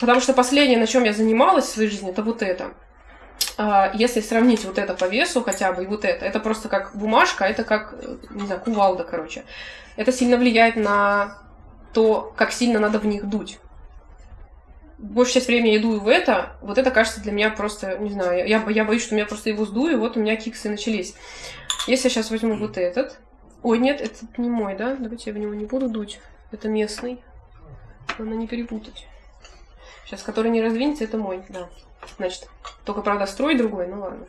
потому что последнее, на чем я занималась в своей жизни, это вот это. А, если сравнить вот это по весу хотя бы и вот это, это просто как бумажка, это как, не знаю, кувалда, короче. Это сильно влияет на то, как сильно надо в них дуть большую часть времени иду в это, вот это кажется для меня просто, не знаю, я, я боюсь, что меня просто его сдую, вот у меня киксы начались. Если я сейчас возьму вот этот... Ой, нет, этот не мой, да? Давайте я в него не буду дуть. Это местный. Надо не перепутать. Сейчас, который не раздвинется, это мой, да. Значит, только, правда, строй другой, ну ладно.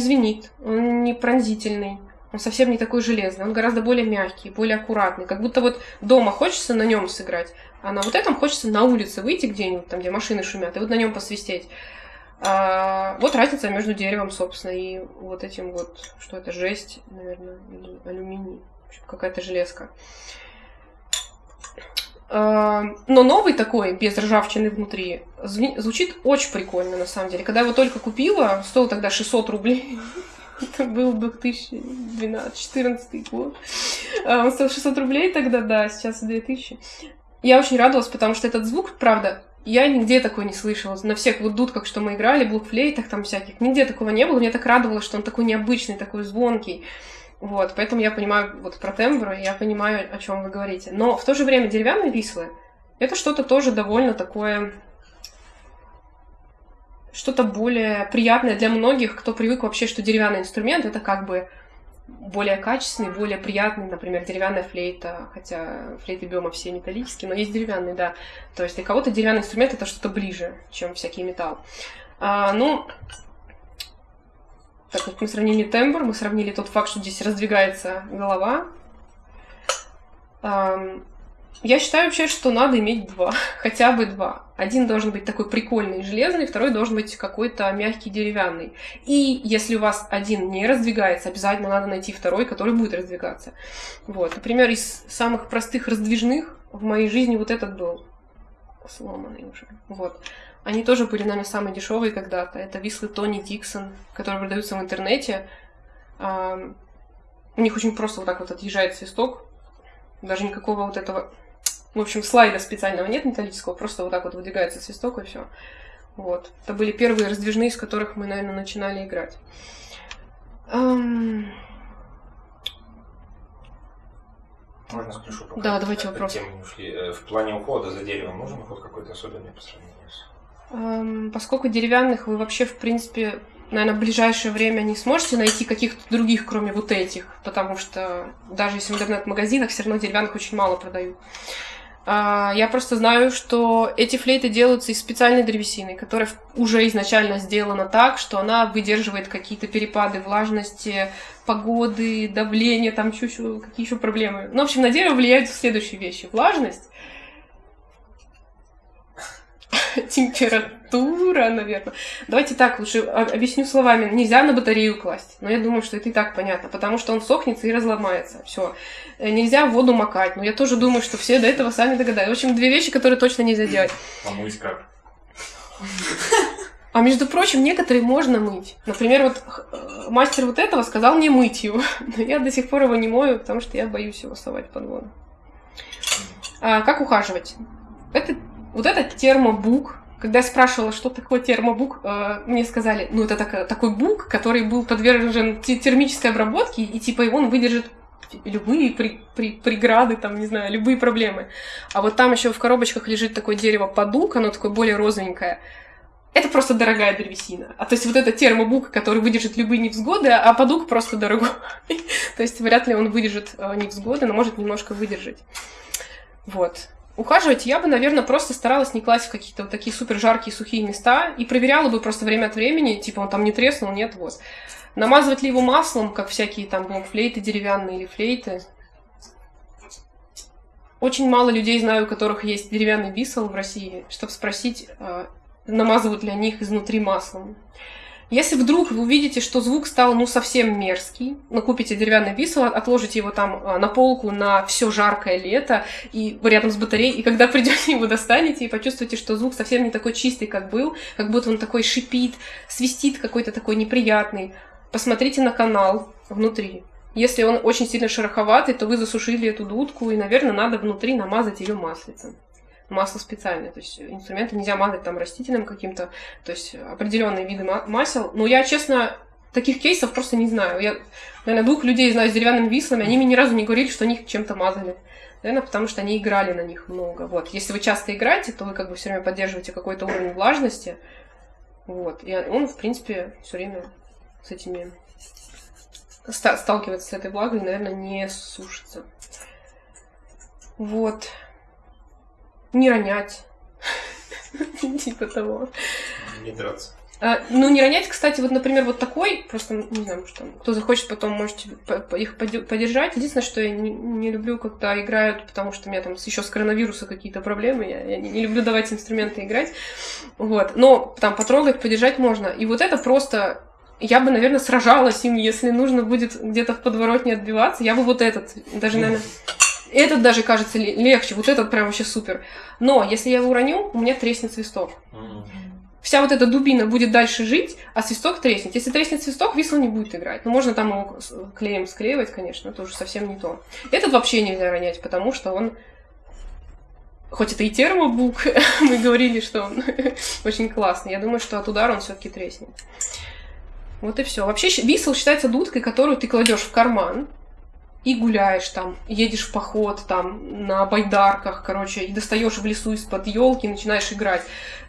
Звенит, он не пронзительный, он совсем не такой железный, он гораздо более мягкий, более аккуратный. Как будто вот дома хочется на нем сыграть, а на вот этом хочется на улице выйти где-нибудь, там, где машины шумят, и вот на нем посвистеть. А, вот разница между деревом, собственно, и вот этим вот, что это, жесть, наверное, или алюминий, какая-то железка. А, но новый такой, без ржавчины внутри, звучит очень прикольно, на самом деле. Когда я его только купила, стоил тогда 600 рублей. (laughs) Это был 2012-2014 год. А, он стоил 600 рублей тогда, да, сейчас 2000. Я очень радовалась, потому что этот звук, правда, я нигде такой не слышала. На всех вот дудках, что мы играли, блокфлейтах там всяких, нигде такого не было. Мне так радовало, что он такой необычный, такой звонкий. Вот, поэтому я понимаю вот про тембр, я понимаю, о чем вы говорите. Но в то же время деревянные вислы это что-то тоже довольно такое что-то более приятное для многих, кто привык вообще, что деревянный инструмент это как бы более качественный, более приятный, например, деревянная флейта, хотя флейты биома все металлические, но есть деревянные, да. То есть для кого-то деревянный инструмент это что-то ближе, чем всякий металл. А, ну, так вот мы сравнили тембр, мы сравнили тот факт, что здесь раздвигается голова. Я считаю вообще, что надо иметь два, (laughs) хотя бы два. Один должен быть такой прикольный железный, второй должен быть какой-то мягкий деревянный. И если у вас один не раздвигается, обязательно надо найти второй, который будет раздвигаться. Вот, например, из самых простых раздвижных в моей жизни вот этот был сломанный уже. Вот. Они тоже были, наверное, самые дешевые когда-то. Это вислы Тони Диксон, которые продаются в интернете. У них очень просто вот так вот отъезжает свисток. Даже никакого вот этого... В общем, слайда специального нет металлического, просто вот так вот выдвигается свисток и все. Вот. Это были первые раздвижные, из которых мы, наверное, начинали играть. Um... Можно спрошу? Пока да, давайте вопрос. Тем ушли. Э, в плане ухода за деревом нужен уход какой-то особенный по сравнению с Эм, Поскольку деревянных вы вообще, в принципе, наверное, в ближайшее время не сможете найти каких-то других, кроме вот этих, потому что даже если в интернет-магазинах, все равно деревянных очень мало продают. А, Я просто знаю, что эти флейты делаются из специальной древесины, которая уже изначально сделана так, что она выдерживает какие-то перепады влажности, погоды, давления, там чуть-чуть, какие еще проблемы. Ну, в общем, на дерево влияют следующие вещи. Влажность, (laughs) температура, наверное. Давайте так, лучше объясню словами. Нельзя на батарею класть. Но я думаю, что это и так понятно, потому что он сохнется и разломается. Все. Нельзя воду макать. Но я тоже думаю, что все до этого сами догадаются. В общем, две вещи, которые точно нельзя делать. Помыть как? А между прочим, некоторые можно мыть. Например, вот э, мастер вот этого сказал мне мыть его. (laughs) Но я до сих пор его не мою, потому что я боюсь его совать под воду. А, как ухаживать? Это, вот это термобук. Когда я спрашивала, что такое термобук, э, мне сказали, ну это так- такой бук, который был подвержен те- термической обработке, и типа он выдержит любые при- при- преграды, там, не знаю, любые проблемы. А вот там еще в коробочках лежит такое дерево подук, оно такое более розовенькое. Это просто дорогая древесина. А то есть вот это термобук, который выдержит любые невзгоды, а подук просто дорогой. (laughs) То есть вряд ли он выдержит э, невзгоды, но может немножко выдержать. Вот. Ухаживать я бы, наверное, просто старалась не класть в какие-то вот такие супер жаркие сухие места и проверяла бы просто время от времени, типа он там не треснул, нет, вот. Намазывать ли его маслом, как всякие там блокфлейты деревянные или флейты. Очень мало людей знаю, у которых есть деревянный бисел в России, чтобы спросить, э, намазывают ли они их изнутри маслом. Если вдруг вы увидите, что звук стал ну совсем мерзкий, ну купите деревянный бисел, отложите его там э, на полку на все жаркое лето и рядом с батареей, и когда (laughs) придете его достанете и почувствуете, что звук совсем не такой чистый, как был, как будто он такой шипит, свистит какой-то такой неприятный, посмотрите на канал внутри. Если он очень сильно шероховатый, то вы засушили эту дудку, и, наверное, надо внутри намазать ее маслицем масло специальное, то есть инструменты нельзя мазать там растительным каким-то, то есть определенные виды ма- масел. Но я, честно, таких кейсов просто не знаю. Я, наверное, двух людей знаю с деревянными вислами, они мне ни разу не говорили, что они их чем-то мазали. Наверное, потому что они играли на них много. Вот. Если вы часто играете, то вы как бы все время поддерживаете какой-то уровень влажности. Вот. И он, в принципе, все время с этими ста- сталкивается с этой влагой, наверное, не сушится. Вот. Не ронять. (laughs) Типа того. Не драться. А, ну, не ронять, кстати, вот, например, вот такой, просто, не знаю, там, кто захочет, потом можете их поддержать. Единственное, что я не, не люблю, когда играют, потому что у меня там еще с коронавируса какие-то проблемы, я, я не, не люблю давать инструменты играть. Вот, но там потрогать, поддержать можно. И вот это просто я бы, наверное, сражалась им, если нужно будет где-то в подворотне отбиваться. Я бы вот этот, даже, наверное, этот даже кажется ле- легче, вот этот прям вообще супер. Но если я его уроню, у меня треснет свисток. Вся вот эта дубина будет дальше жить, а свисток треснет. Если треснет свисток, висел не будет играть. Ну, можно там его клеем склеивать, конечно, это уже совсем не то. Этот вообще нельзя ронять, потому что он Хоть это и термобук, (laughs) мы говорили, что он (laughs) очень классный. Я думаю, что от удара он все-таки треснет. Вот и все. Вообще висел считается дудкой, которую ты кладешь в карман и гуляешь там, едешь в поход там на байдарках, короче, и достаешь в лесу из-под елки, начинаешь играть.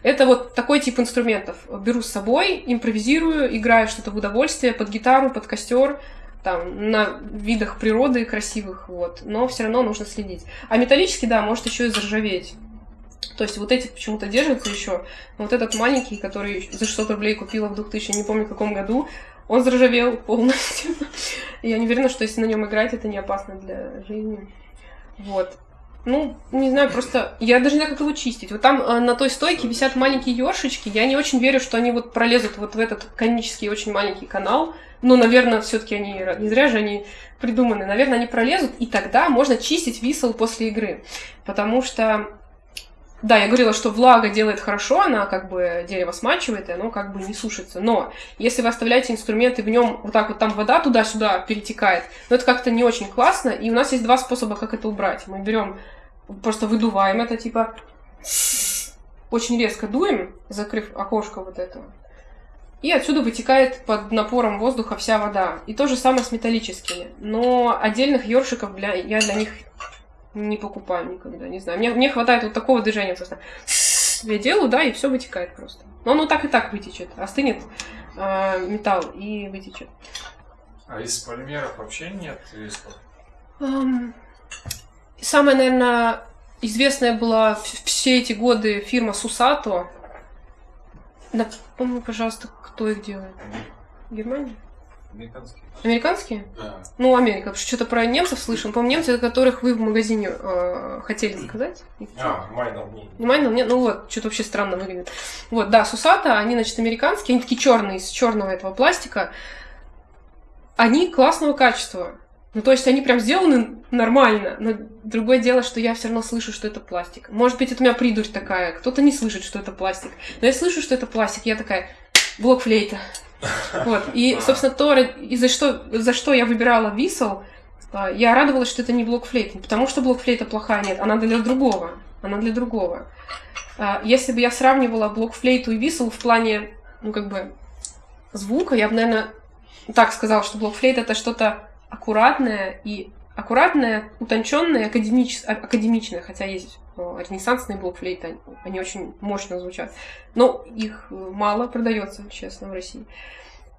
Это вот такой тип инструментов. Беру с собой, импровизирую, играю что-то в удовольствие, под гитару, под костер, там, на видах природы красивых, вот. Но все равно нужно следить. А металлический, да, может еще и заржаветь. То есть вот эти почему-то держатся еще. Вот этот маленький, который за 600 рублей купила в 2000, не помню каком году, он заржавел полностью. (laughs) Я не уверена, что если на нем играть, это не опасно для жизни. Вот. Ну, не знаю, просто я даже не знаю, как его чистить. Вот там э, на той стойке висят маленькие ёршички. Я не очень верю, что они вот пролезут вот в этот конический очень маленький канал. Но, наверное, все-таки они не зря же они придуманы. Наверное, они пролезут, и тогда можно чистить висел после игры. Потому что да, я говорила, что влага делает хорошо, она как бы дерево смачивает, и оно как бы не сушится. Но если вы оставляете инструменты, в нем вот так вот там вода туда-сюда перетекает, ну это как-то не очень классно. И у нас есть два способа, как это убрать. Мы берем, просто выдуваем это, типа очень резко дуем, закрыв окошко вот этого. И отсюда вытекает под напором воздуха вся вода. И то же самое с металлическими. Но отдельных ёршиков для, я для них не покупаю никогда, не знаю. Мне, мне хватает вот такого движения просто. я делаю, да, и все вытекает просто. Но оно так и так вытечет. Остынет э, металл и вытечет. А из полимеров вообще нет висков? Эм, Самая, наверное, известная была все эти годы фирма Сусато. Напомни, пожалуйста, кто их делает? Германия? Американские. Американские? Да. Ну, Америка, потому что что-то про немцев слышим. По-моему, немцы, которых вы в магазине э, хотели заказать. А, майнер не. Внимание, нет, ну вот, что-то вообще странно выглядит. Вот, да, Сусата, они, значит, американские, они такие черные, из черного этого пластика. Они классного качества. Ну, то есть они прям сделаны нормально, но другое дело, что я все равно слышу, что это пластик. Может быть, это у меня придурь такая, кто-то не слышит, что это пластик. Но я слышу, что это пластик, я такая, блок флейта. Вот, и, (laughs) собственно, то, и за что, за что я выбирала висел, а, я радовалась, что это не блок флейта. Не потому что блок флейта плохая, нет, она для другого. Она для другого. А, Если бы я сравнивала блок флейту и висел в плане, ну, как бы, звука, я бы, наверное, так сказала, что блок флейт это что-то аккуратное и аккуратное, утонченное, академич... а- академичное, хотя есть э, ренессансные блок флейты, они, очень мощно звучат. Но их э, мало продается, честно, в России.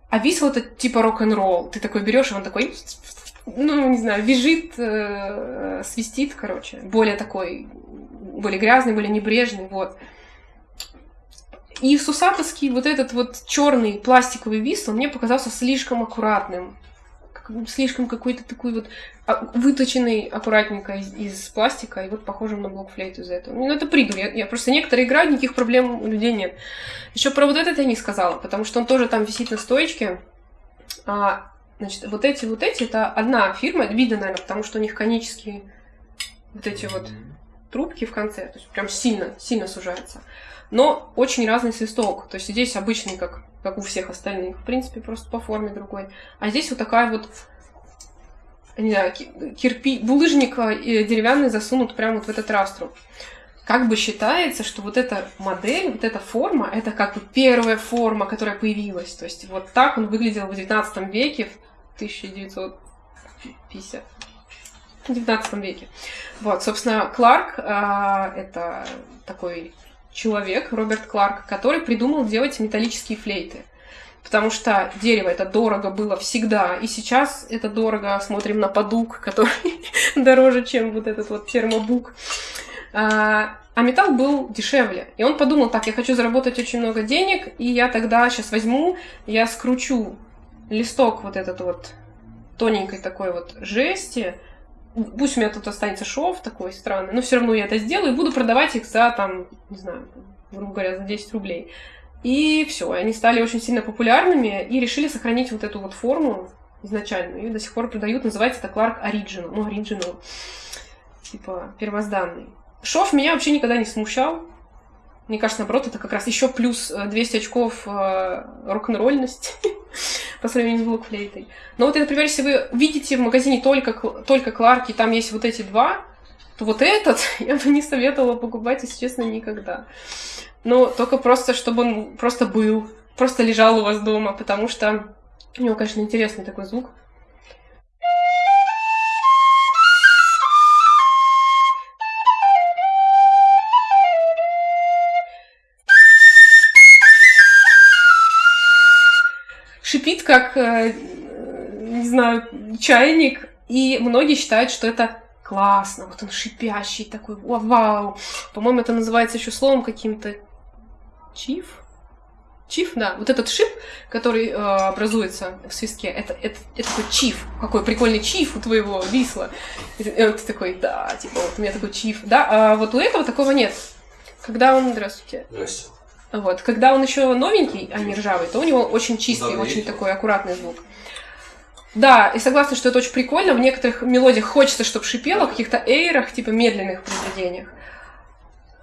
А висел это типа рок-н-ролл. Ты такой берешь, и он такой, ну, не знаю, визжит, э, свистит, короче. Более такой, более грязный, более небрежный, вот. И сусатовский вот этот вот черный пластиковый висел мне показался слишком аккуратным. Слишком какой-то такой вот а, выточенный аккуратненько из, из пластика и вот похожим на блокфлейт из этого. Ну, это придурь. Я, я просто некоторые играют, никаких проблем у людей нет. Еще про вот этот я не сказала, потому что он тоже там висит на стоечке. А, значит, вот эти вот эти, это одна фирма, видно, наверное, потому что у них конические вот эти вот трубки в конце, то есть прям сильно, сильно сужается. Но очень разный свисток. То есть здесь обычный, как, как у всех остальных, в принципе, просто по форме другой. А здесь вот такая вот, не знаю, ки- кирпи, булыжник э, деревянный засунут прямо вот в этот растру. Как бы считается, что вот эта модель, вот эта форма, это как бы первая форма, которая появилась. То есть вот так он выглядел в 19 веке, в 1950 в 19 веке. Вот, собственно, Кларк а, это такой человек, Роберт Кларк, который придумал делать металлические флейты. Потому что дерево это дорого было всегда, и сейчас это дорого. Смотрим на подук, который (laughs) дороже, чем вот этот вот термобук. А, а металл был дешевле. И он подумал, так, я хочу заработать очень много денег, и я тогда сейчас возьму, я скручу листок вот этот вот тоненькой такой вот жести, пусть у меня тут останется шов такой странный, но все равно я это сделаю и буду продавать их за, там, не знаю, грубо говоря, за 10 рублей. И все, они стали очень сильно популярными и решили сохранить вот эту вот форму изначальную. И до сих пор продают, называется это Clark Original. Ну, Original, типа первозданный. Шов меня вообще никогда не смущал. Мне кажется, наоборот, это как раз еще плюс э, 200 очков э, рок-н-ролльности (laughs) по сравнению с блокфлейтой. Но вот, например, если вы видите в магазине только, только Кларки, там есть вот эти два, то вот этот (laughs) я бы не советовала покупать, если честно, никогда. Но только просто, чтобы он просто был, просто лежал у вас дома, потому что у него, конечно, интересный такой звук. Как, э, не знаю, чайник, и многие считают, что это классно, вот он шипящий такой, вау, вау. По-моему, это называется еще словом каким-то чиф. Чиф, да, вот этот шип, который э, образуется в свистке, это, это, это такой чиф. Какой прикольный чиф у твоего висла. И ты, э, ты такой, да, типа, вот у меня такой чиф. Да, а вот у этого такого нет. Когда он, здравствуйте, Здрасте. Вот, когда он еще новенький, а не ржавый, то у него очень чистый, Да, очень такой аккуратный звук. Да, и согласна, что это очень прикольно. В некоторых мелодиях хочется, чтобы шипело, в каких-то эйрах, типа медленных произведениях.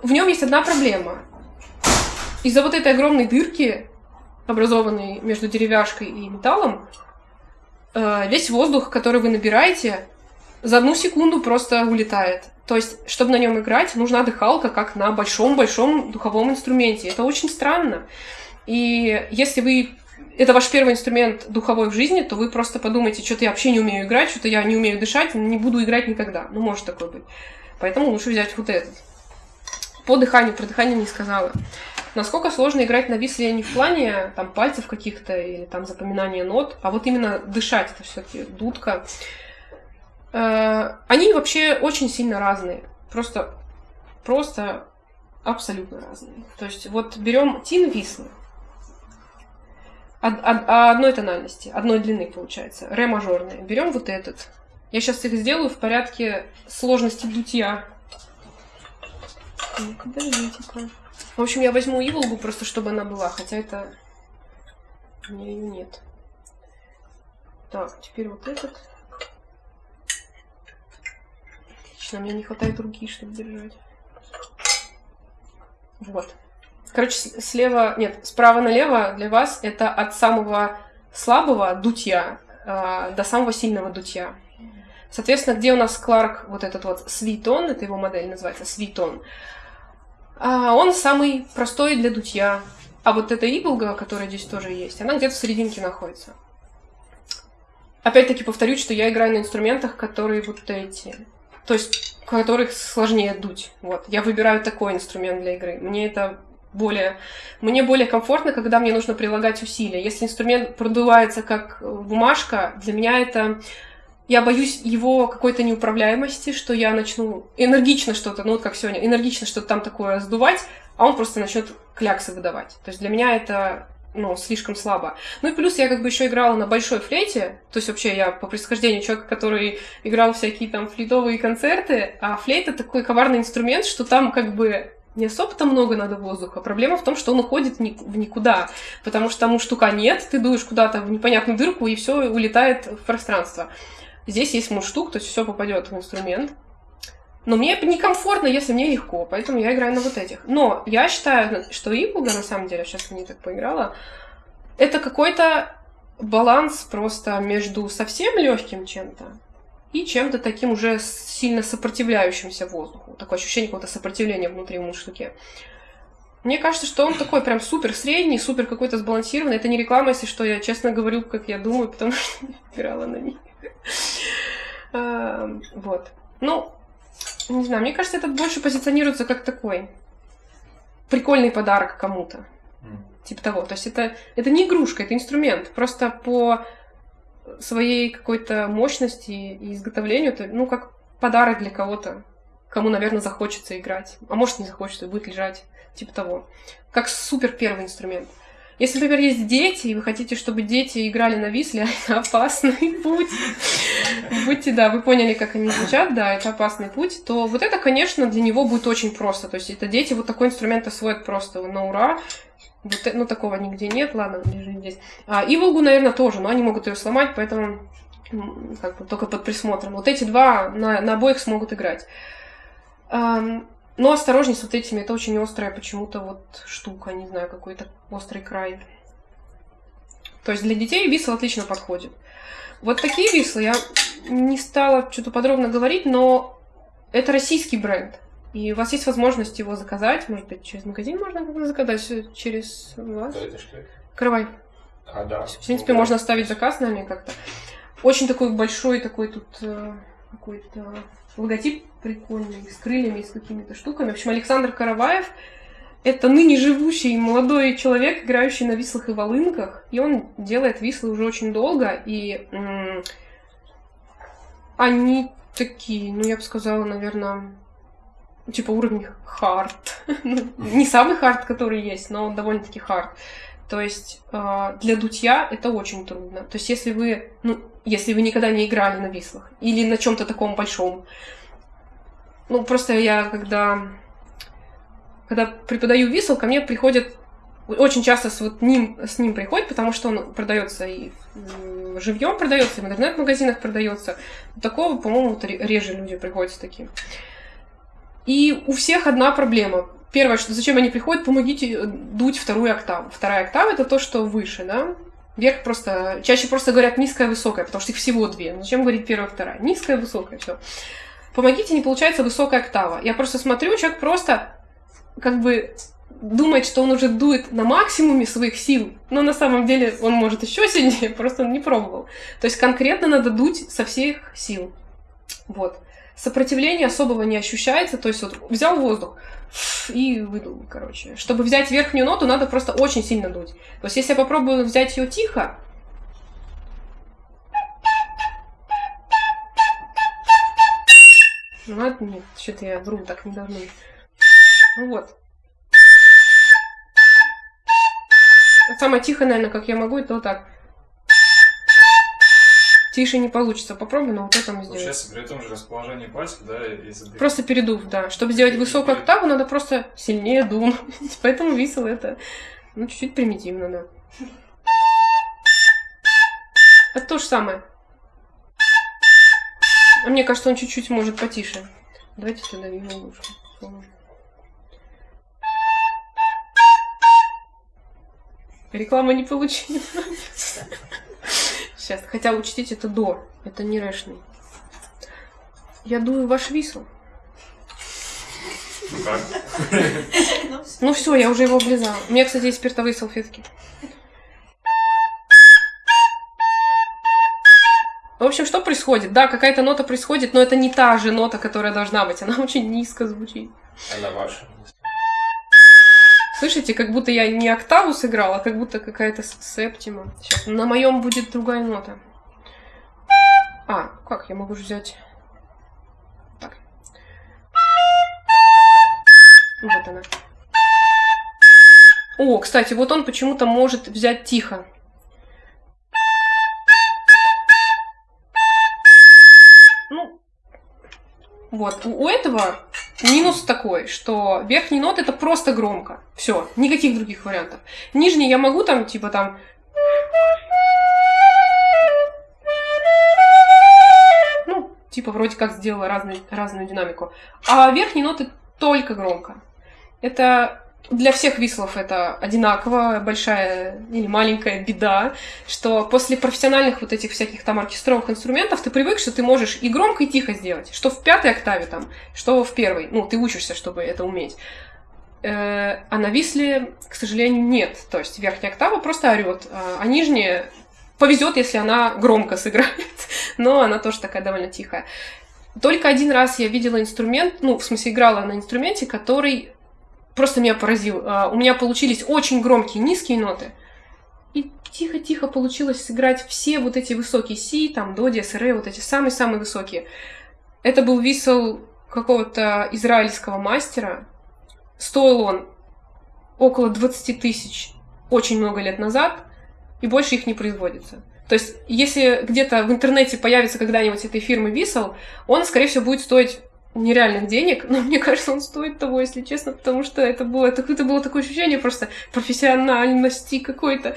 В нем есть одна проблема. Из-за вот этой огромной дырки, образованной между деревяшкой и металлом, э, весь воздух, который вы набираете, за одну секунду просто улетает. То есть, чтобы на нем играть, нужна дыхалка, как на большом-большом духовом инструменте. Это очень странно. И если вы это ваш первый инструмент духовой в жизни, то вы просто подумайте, что-то я вообще не умею играть, что-то я не умею дышать, не буду играть никогда. Ну, может такое быть. Поэтому лучше взять вот этот. по дыханию, про дыхание не сказала. Насколько сложно играть на висле не в плане там пальцев каких-то или там запоминания нот, а вот именно дышать, это все-таки дудка. Э, они вообще очень сильно разные. Просто, просто абсолютно разные. То есть вот берем тин вислы, одной тональности, одной длины получается, ре мажорные. Берем вот этот. Я сейчас их сделаю в порядке сложности дутья. В общем, я возьму иволгу просто, чтобы она была, хотя это... У меня ее нет. Так, теперь вот этот. Отлично, мне не хватает руки, чтобы держать. Вот. Короче, слева, нет, справа налево для вас это от самого слабого дутья э, до самого сильного дутья. Соответственно, где у нас Кларк, вот этот вот свитон, это его модель называется, свитон, а он самый простой для дутья. А вот эта иглга, которая здесь тоже есть, она где-то в серединке находится. Опять-таки повторюсь, что я играю на инструментах, которые вот эти. То есть, которых сложнее дуть. Вот. Я выбираю такой инструмент для игры. Мне это более... Мне более комфортно, когда мне нужно прилагать усилия. Если инструмент продувается как бумажка, для меня это... Я боюсь его какой-то неуправляемости, что я начну энергично что-то, ну вот как сегодня, энергично что-то там такое сдувать, а он просто начнет кляксы выдавать. То есть для меня это ну, слишком слабо. Ну и плюс я как бы еще играла на большой флейте, то есть вообще я по происхождению человек, который играл всякие там флейтовые концерты, а флейта такой коварный инструмент, что там как бы не особо-то много надо воздуха. Проблема в том, что он уходит в никуда, потому что тому штука нет, ты дуешь куда-то в непонятную дырку, и все улетает в пространство. Здесь есть мундштук, то есть все попадет в инструмент. Но мне некомфортно, если мне легко, поэтому я играю на вот этих. Но я считаю, что Иблга, на самом деле, сейчас не так поиграла, это какой-то баланс просто между совсем легким чем-то и чем-то таким уже сильно сопротивляющимся воздуху. Такое ощущение какого-то сопротивления внутри мундштуке. Мне кажется, что он такой прям супер средний, супер какой-то сбалансированный. Это не реклама, если что, я честно говорю, как я думаю, потому что (laughs) играла на них. (laughs) Вот. Ну, не знаю, мне кажется, это больше позиционируется как такой прикольный подарок кому-то. Типа того. То есть это, это не игрушка, это инструмент. Просто по своей какой-то мощности и изготовлению, это, ну, как подарок для кого-то, кому, наверное, захочется играть. А может, не захочется, будет лежать. Типа того. Как супер первый инструмент. Если, например, есть дети, и вы хотите, чтобы дети играли на висле, (laughs) это опасный путь. Будьте, да, вы поняли, как они звучат, да, это опасный путь, то вот это, конечно, для него будет очень просто. То есть это дети вот такой инструмент освоят просто на ура. Вот, ну, такого нигде нет, ладно, лежит здесь. А, и Волгу, наверное, тоже, но они могут ее сломать, поэтому как бы только под присмотром. Вот эти два на, на обоих смогут играть. Но осторожней с вот этими, это очень острая почему-то вот штука, не знаю, какой-то острый край. То есть для детей висл отлично подходит. Вот такие вислы я не стала что-то подробно говорить, но это российский бренд. И у вас есть возможность его заказать. Может быть, через магазин можно заказать, через вас. Каравай. А, да. В принципе, можно оставить заказ нами как-то. Очень такой большой такой тут э, какой-то логотип прикольный, с крыльями, с какими-то штуками. В общем, Александр Караваев — это ныне живущий молодой человек, играющий на вистлах и волынках, и он делает вистлы уже очень долго, и они такие, ну, я бы сказала, наверное, типа уровень hard. (laughs) Ну, не самый hard, который есть, но довольно-таки hard. То есть э, для дутья это очень трудно. То есть если вы, ну, если вы никогда не играли на вислах или на чем-то таком большом, ну просто я когда когда преподаю висл, ко мне приходят очень часто с вот ним с ним приходят, потому что он продается и живьем продается, и в интернет-магазинах продается. Такого, по-моему, реже люди приходят с таким. И у всех одна проблема первое, что зачем они приходят, помогите э, дуть вторую октаву. Вторая октава это то, что выше, да? Вверх просто, чаще просто говорят низкая, высокая, потому что их всего две. Ну, зачем говорить первая, вторая? Низкая, высокая, все. Помогите, не получается высокая октава. Я просто смотрю, человек просто как бы думает, что он уже дует на максимуме своих сил, но на самом деле он может еще сильнее, (laughs) просто он не пробовал. То есть конкретно надо дуть со всех сил. Вот. сопротивления особого не ощущается, то есть вот взял воздух и выдул, короче. Чтобы взять верхнюю ноту, надо просто очень сильно дуть. То есть если я попробую взять ее тихо, Ну ладно, нет, что-то я вру, так не должно. Ну вот. Самое тихое, наверное, как я могу, это вот так. Тише не получится. Попробуй, но вот это мы сделаем. Получается, при том же расположении пальцев, да, если ты... Просто передув, да. Чтобы сделать высокую октаву, надо просто сильнее дунуть. (laughs) Поэтому висел это, ну, чуть-чуть примитивно, да. Это то же самое. А мне кажется, он чуть-чуть может потише. Давайте сюда его ушко. Реклама не получилась. (laughs) Сейчас, хотя учтите, это до, это не рэшный. Я дую ваш висел. Ну как? Ну все, я уже его облизала. У меня, кстати, есть спиртовые салфетки. В общем, что происходит? Да, какая-то нота происходит, но это не та же нота, которая должна быть. Она очень низко звучит. Она ваша. Слышите, как будто я не октаву сыграла, а как будто какая-то септима. Сейчас, на моем будет другая нота. А, как, я могу взять... Так. Вот она. О, кстати, вот он почему-то может взять тихо. Ну, вот, у у этого минус такой, что верхние ноты это просто громко. Все, никаких других вариантов. Нижние я могу там, типа там... Ну, типа вроде как сделала разную, разную динамику. А верхние ноты только громко. Это для всех вислов это одинаково большая или маленькая беда, что после профессиональных вот этих всяких там оркестровых инструментов ты привык, что ты можешь и громко, и тихо сделать. Что в пятой октаве там, что в первой. Ну, ты учишься, чтобы это уметь. Э, А на висле, к сожалению, нет. То есть верхняя октава просто орет, а а нижняя повезет, если она громко сыграет, (laughs) но она тоже такая довольно тихая. Только один раз я видела инструмент, ну, в смысле, играла на инструменте, который просто меня поразил. А, У меня получились очень громкие низкие ноты, и тихо-тихо получилось сыграть все вот эти высокие си, там, до, диез, ре, вот эти самые-самые высокие. Это был висел какого-то израильского мастера. Стоил он около 20 тысяч очень много лет назад, и больше их не производится. То есть, если где-то в интернете появится когда-нибудь этой фирмы Висел, он, скорее всего, будет стоить нереальных денег, но мне кажется, он стоит того, если честно, потому что это было, это, это было такое ощущение просто профессиональности какой-то.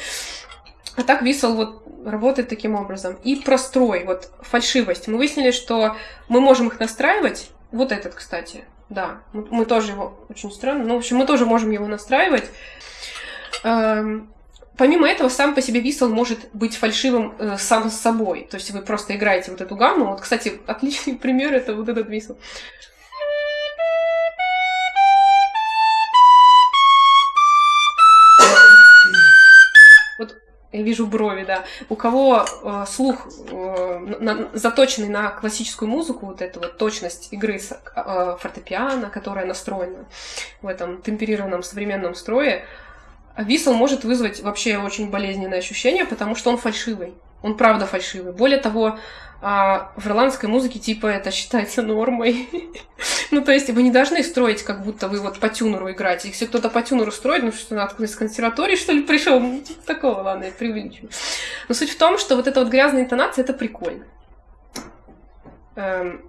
А так Висел вот работает таким образом. И прострой, вот фальшивость. Мы выяснили, что мы можем их настраивать. Вот этот, кстати, да, мы, мы тоже его очень странно, ну, в общем, мы тоже можем его настраивать. Эм, Помимо этого, сам по себе висел может быть фальшивым э, сам с собой. То есть вы просто играете вот эту гамму. Вот, кстати, (laughs) отличный пример это вот этот висел. Вот я вижу брови, да. У кого э, слух э, на- заточенный на классическую музыку, вот эта вот точность игры с, э, фортепиано, которая настроена в этом темперированном современном строе, Висел может вызвать вообще очень болезненное ощущение, потому что он фальшивый. Он правда фальшивый. Более того, а, в ирландской музыке типа это считается нормой. (laughs) ну, то есть вы не должны строить, как будто вы вот по тюнеру играете. Если кто-то по тюнеру строит, ну что, откуда из консерватории, что ли, (laughs) пришел? Ну, типа такого, ладно, я преувеличиваю. Но суть в том, что вот эта вот грязная интонация, это прикольно. Эм,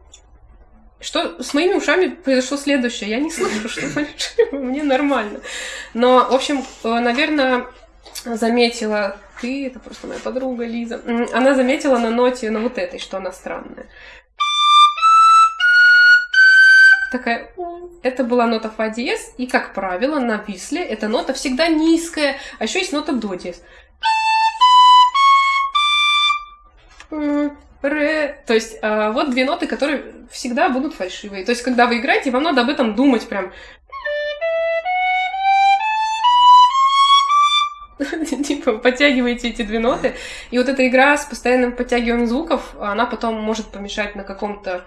что с моими ушами произошло следующее. Я не слышу, что (laughs) мне нормально. Но, в общем, наверное, заметила ты, это просто моя подруга Лиза, она заметила на ноте, на вот этой, что она странная. Такая, это была нота фа диез, и, как правило, на висле эта нота всегда низкая, а еще есть нота до диез. Ре. То есть а, вот две ноты, которые всегда будут фальшивые. То есть, когда вы играете, вам надо об этом думать прям. (laughs) Типа, подтягиваете эти две ноты. И вот эта игра с постоянным подтягиванием звуков, она потом может помешать на каком-то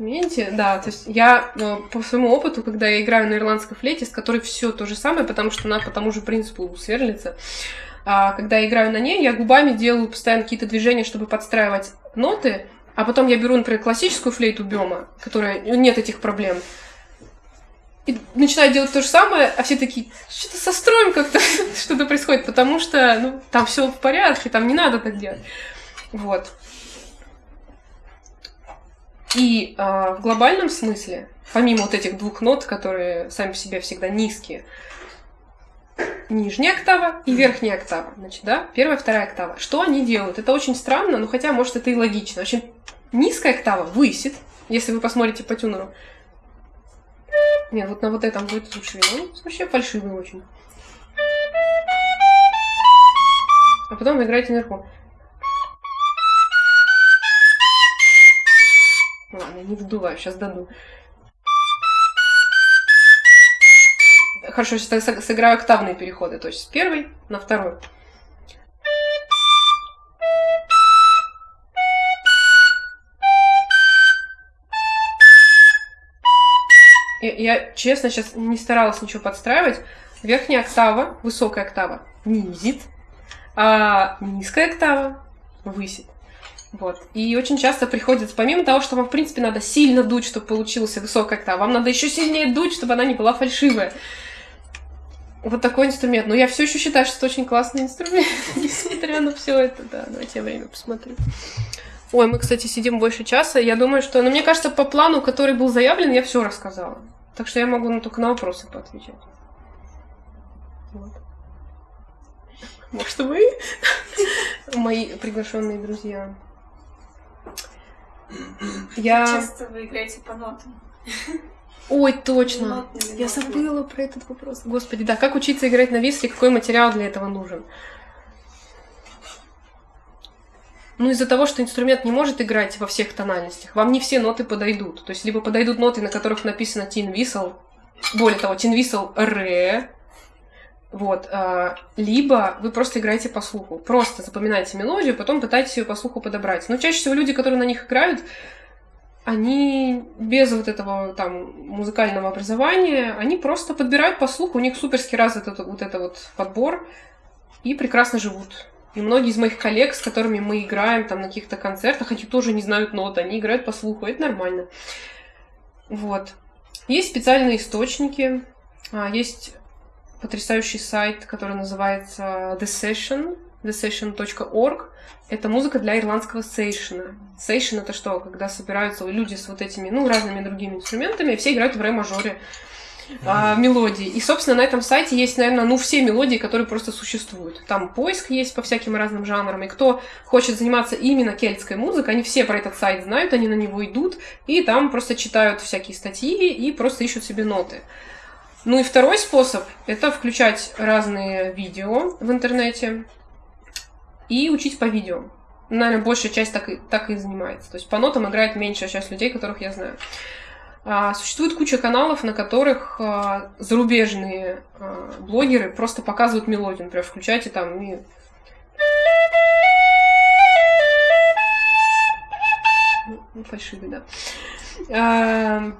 инструменте, да, то есть я э, по своему опыту, когда я играю на ирландской флейте, с которой все то же самое, потому что она по тому же принципу сверлится, когда я играю на ней, я губами делаю постоянно какие-то движения, чтобы подстраивать ноты, а потом я беру, например, классическую флейту Бема, которая нет этих проблем, и начинаю делать то же самое, а все такие, что-то со строем как-то (laughs) что-то происходит, потому что ну, там все в порядке, там не надо так делать. Вот. И э, в глобальном смысле, помимо вот этих двух нот, которые сами по себе всегда низкие, нижняя октава и верхняя октава. Значит, да, первая, вторая октава. Что они делают? Это очень странно, но хотя, может, это и логично. Очень низкая октава высит, если вы посмотрите по тюнеру. Нет, вот на вот этом будет лучше видно. Он вообще фальшивый очень. А потом вы играете наверху. Ладно, не вдуваю, сейчас даду. Хорошо, сейчас сыграю октавные переходы, то есть с первой на второй. Я, я, честно, сейчас не старалась ничего подстраивать. Верхняя октава, высокая октава, низит, а низкая октава высит. Вот. И очень часто приходится, помимо того, что вам, в принципе, надо сильно дуть, чтобы получился высокая октава, вам надо еще сильнее дуть, чтобы она не была фальшивая. Вот такой инструмент. Но я все еще считаю, что это очень классный инструмент, (laughs) несмотря на все это. Да, давайте я время посмотрю. Ой, мы, кстати, сидим больше часа. Я думаю, что... Ну, мне кажется, по плану, который был заявлен, я все рассказала. Так что я могу ну, только на вопросы поотвечать. Вот. Может, вы? (laughs) Мои приглашенные друзья. Я... Часто вы играете по нотам. (laughs) Ой, точно. Я забыла про этот вопрос. Господи, да, как учиться играть на висле, какой материал для этого нужен? Ну, из-за того, что инструмент не может играть во всех тональностях, вам не все ноты подойдут. То есть, либо подойдут ноты, на которых написано tin whistle, более того, tin whistle re, вот, а, либо вы просто играете по слуху. Просто запоминаете мелодию, потом пытаетесь ее по слуху подобрать. Но чаще всего люди, которые на них играют, они без вот этого там музыкального образования, они просто подбирают по слуху, у них суперски развит этот, вот это вот подбор, и прекрасно живут. И многие из моих коллег, с которыми мы играем там на каких-то концертах, они тоже не знают нот, они играют по слуху, это нормально. Вот. Есть специальные источники, а, есть потрясающий сайт, который называется The Session, thesession.org. Это музыка для ирландского сейшена. Сейшен это что? Когда собираются люди с вот этими, ну, разными другими инструментами, и все играют в ре-мажоре а, мелодии. И, собственно, на этом сайте есть, наверное, ну, все мелодии, которые просто существуют. Там поиск есть по всяким разным жанрам. И кто хочет заниматься именно кельтской музыкой, они все про этот сайт знают, они на него идут, и там просто читают всякие статьи и просто ищут себе ноты. Ну и второй способ – это включать разные видео в интернете и учить по видео. Наверное, большая часть так и, так и занимается. То есть по нотам играет меньшая часть людей, которых я знаю. А, существует куча каналов, на которых а, зарубежные а, блогеры просто показывают мелодию. Например, включайте там и... Ну, фальшивый, да.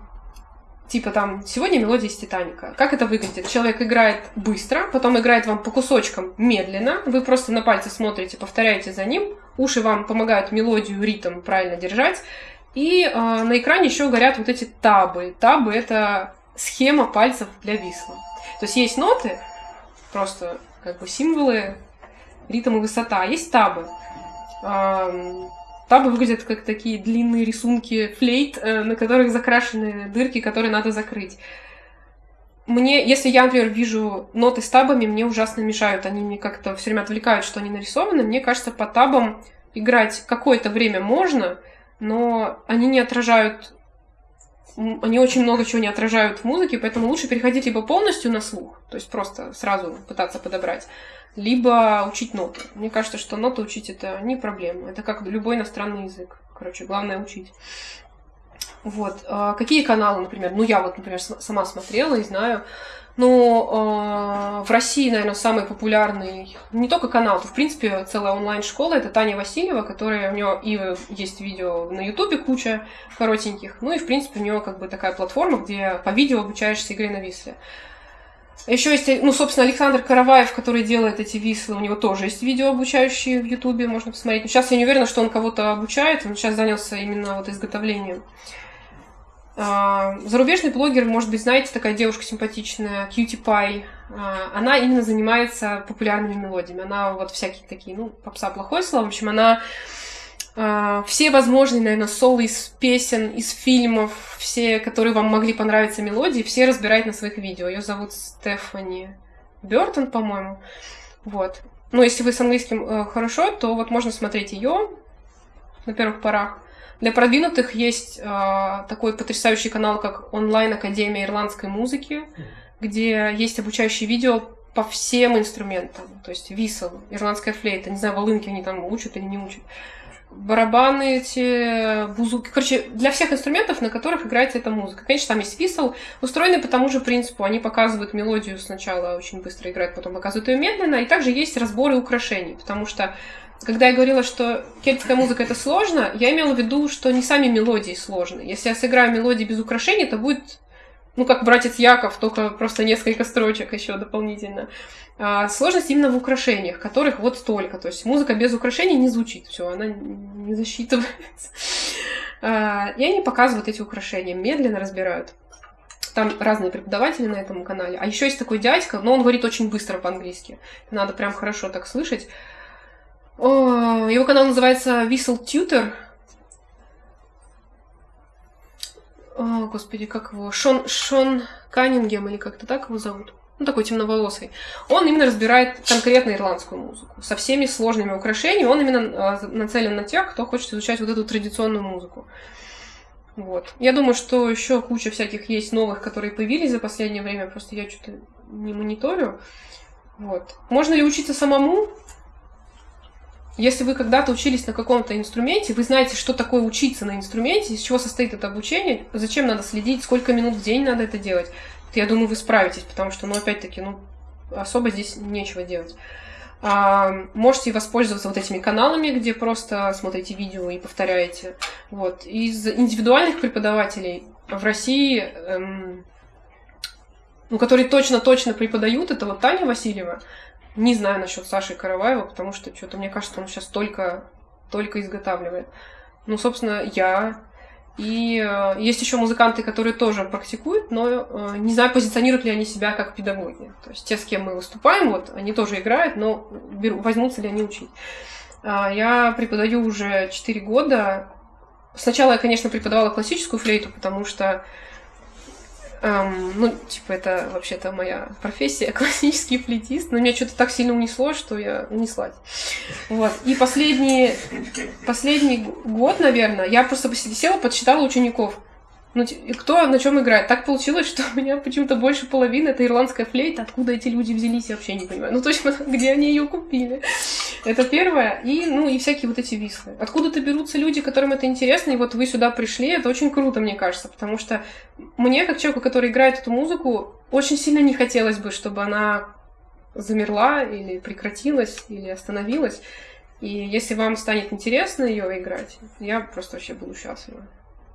Типа там, сегодня мелодия из Титаника. Как это выглядит? Человек играет быстро, потом играет вам по кусочкам медленно, вы просто на пальцы смотрите, повторяете за ним, уши вам помогают мелодию, ритм правильно держать, и э, на экране еще горят вот эти табы. Табы — это схема пальцев для висла. То есть есть ноты, просто как бы символы, ритм и высота, а есть табы. Э, табы выглядят как такие длинные рисунки флейт, э, на которых закрашены дырки, которые надо закрыть. Мне, если я, например, вижу ноты с табами, мне ужасно мешают. Они мне как-то все время отвлекают, что они нарисованы. Мне кажется, по табам играть какое-то время можно — но они не отражают они очень много чего не отражают в музыке, поэтому лучше переходить либо полностью на слух, то есть просто сразу пытаться подобрать, либо учить ноты. Мне кажется, что ноты учить это не проблема. Это как любой иностранный язык. Короче, главное учить. Вот. А какие каналы, например? Ну, я вот, например, сама смотрела и знаю. Ну, э, в России, наверное, самый популярный, не только канал, то, в принципе, целая онлайн-школа, это Таня Васильева, которая у нее и есть видео на Ютубе куча коротеньких, ну и, в принципе, у нее как бы такая платформа, где по видео обучаешься игре на Висле. Еще есть, ну, собственно, Александр Караваев, который делает эти вислы, у него тоже есть видео обучающие в Ютубе, можно посмотреть. Но сейчас я не уверена, что он кого-то обучает, он сейчас занялся именно вот изготовлением. А, зарубежный блогер, может быть, знаете, такая девушка симпатичная, Pie. А, она именно занимается популярными мелодиями. Она вот всякие такие, ну, попса плохое слово. В общем, она а, все возможные, наверное, соло из песен, из фильмов, все, которые вам могли понравиться мелодии, все разбирает на своих видео. Ее зовут Стефани Бертон, по-моему. Вот. Ну, если вы с английским э, хорошо, то вот можно смотреть ее на первых порах. Для продвинутых есть э, такой потрясающий канал, как онлайн-академия ирландской музыки, где есть обучающие видео по всем инструментам. То есть висел, ирландская флейта, не знаю, волынки они там учат или не учат. Барабаны эти, бузуки. Короче, для всех инструментов, на которых играется эта музыка. Конечно, там есть висел, устроенный по тому же принципу. Они показывают мелодию сначала очень быстро играют, потом показывают ее медленно. И также есть разборы украшений, потому что когда я говорила, что кельтская музыка это сложно, я имела в виду, что не сами мелодии сложны. Если я сыграю мелодии без украшений, то будет, ну, как братец Яков, только просто несколько строчек еще дополнительно. А сложность именно в украшениях, которых вот столько. То есть музыка без украшений не звучит, все, она не засчитывается. А, и они показывают эти украшения, медленно разбирают. Там разные преподаватели на этом канале. А еще есть такой дядька, но он говорит очень быстро по-английски. Надо прям хорошо так слышать. О, его канал называется Whistle Tutor. О, господи, как его? Шон, Шон Каннингем или как-то так его зовут? Ну, такой темноволосый. Он именно разбирает конкретно ирландскую музыку. Со всеми сложными украшениями. Он именно э, нацелен на тех, кто хочет изучать вот эту традиционную музыку. Вот. Я думаю, что еще куча всяких есть новых, которые появились за последнее время. Просто я что-то не мониторю. Вот. Можно ли учиться самому? Если вы когда-то учились на каком-то инструменте, вы знаете, что такое учиться на инструменте, из чего состоит это обучение, зачем надо следить, сколько минут в день надо это делать, то я думаю, вы справитесь, потому что, ну, опять-таки, ну, особо здесь нечего делать. А, можете воспользоваться вот этими каналами, где просто смотрите видео и повторяете. Вот. Из индивидуальных преподавателей в России, эм, ну, которые точно-точно преподают, это вот Таня Васильева. Не знаю насчет Саши Караваева, потому что что-то, мне кажется, он сейчас только, только изготавливает. Ну, собственно, я. И э, есть еще музыканты, которые тоже практикуют, но э, не знаю, позиционируют ли они себя как педагоги. То есть те, с кем мы выступаем, вот, они тоже играют, но беру, возьмутся ли они учить. Э, я преподаю уже 4 года. Сначала я, конечно, преподавала классическую флейту, потому что Эм, ну, типа, это вообще-то моя профессия, (laughs) классический флейтист, но меня что-то так сильно унесло, что я унеслась. Вот. И последний, последний год, наверное, я просто села, подсчитала учеников. Ну, кто на чем играет? Так получилось, что у меня почему-то больше половины это ирландская флейта. Откуда эти люди взялись, я вообще не понимаю. Ну, точно, (laughs) где они ее купили. Это первое. И, ну, и всякие вот эти вислы. Откуда-то берутся люди, которым это интересно, и вот вы сюда пришли. Это очень круто, мне кажется, потому что мне, как человеку, который играет эту музыку, очень сильно не хотелось бы, чтобы она замерла или прекратилась, или остановилась. И если вам станет интересно ее играть, я просто вообще буду счастлива.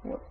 Вот.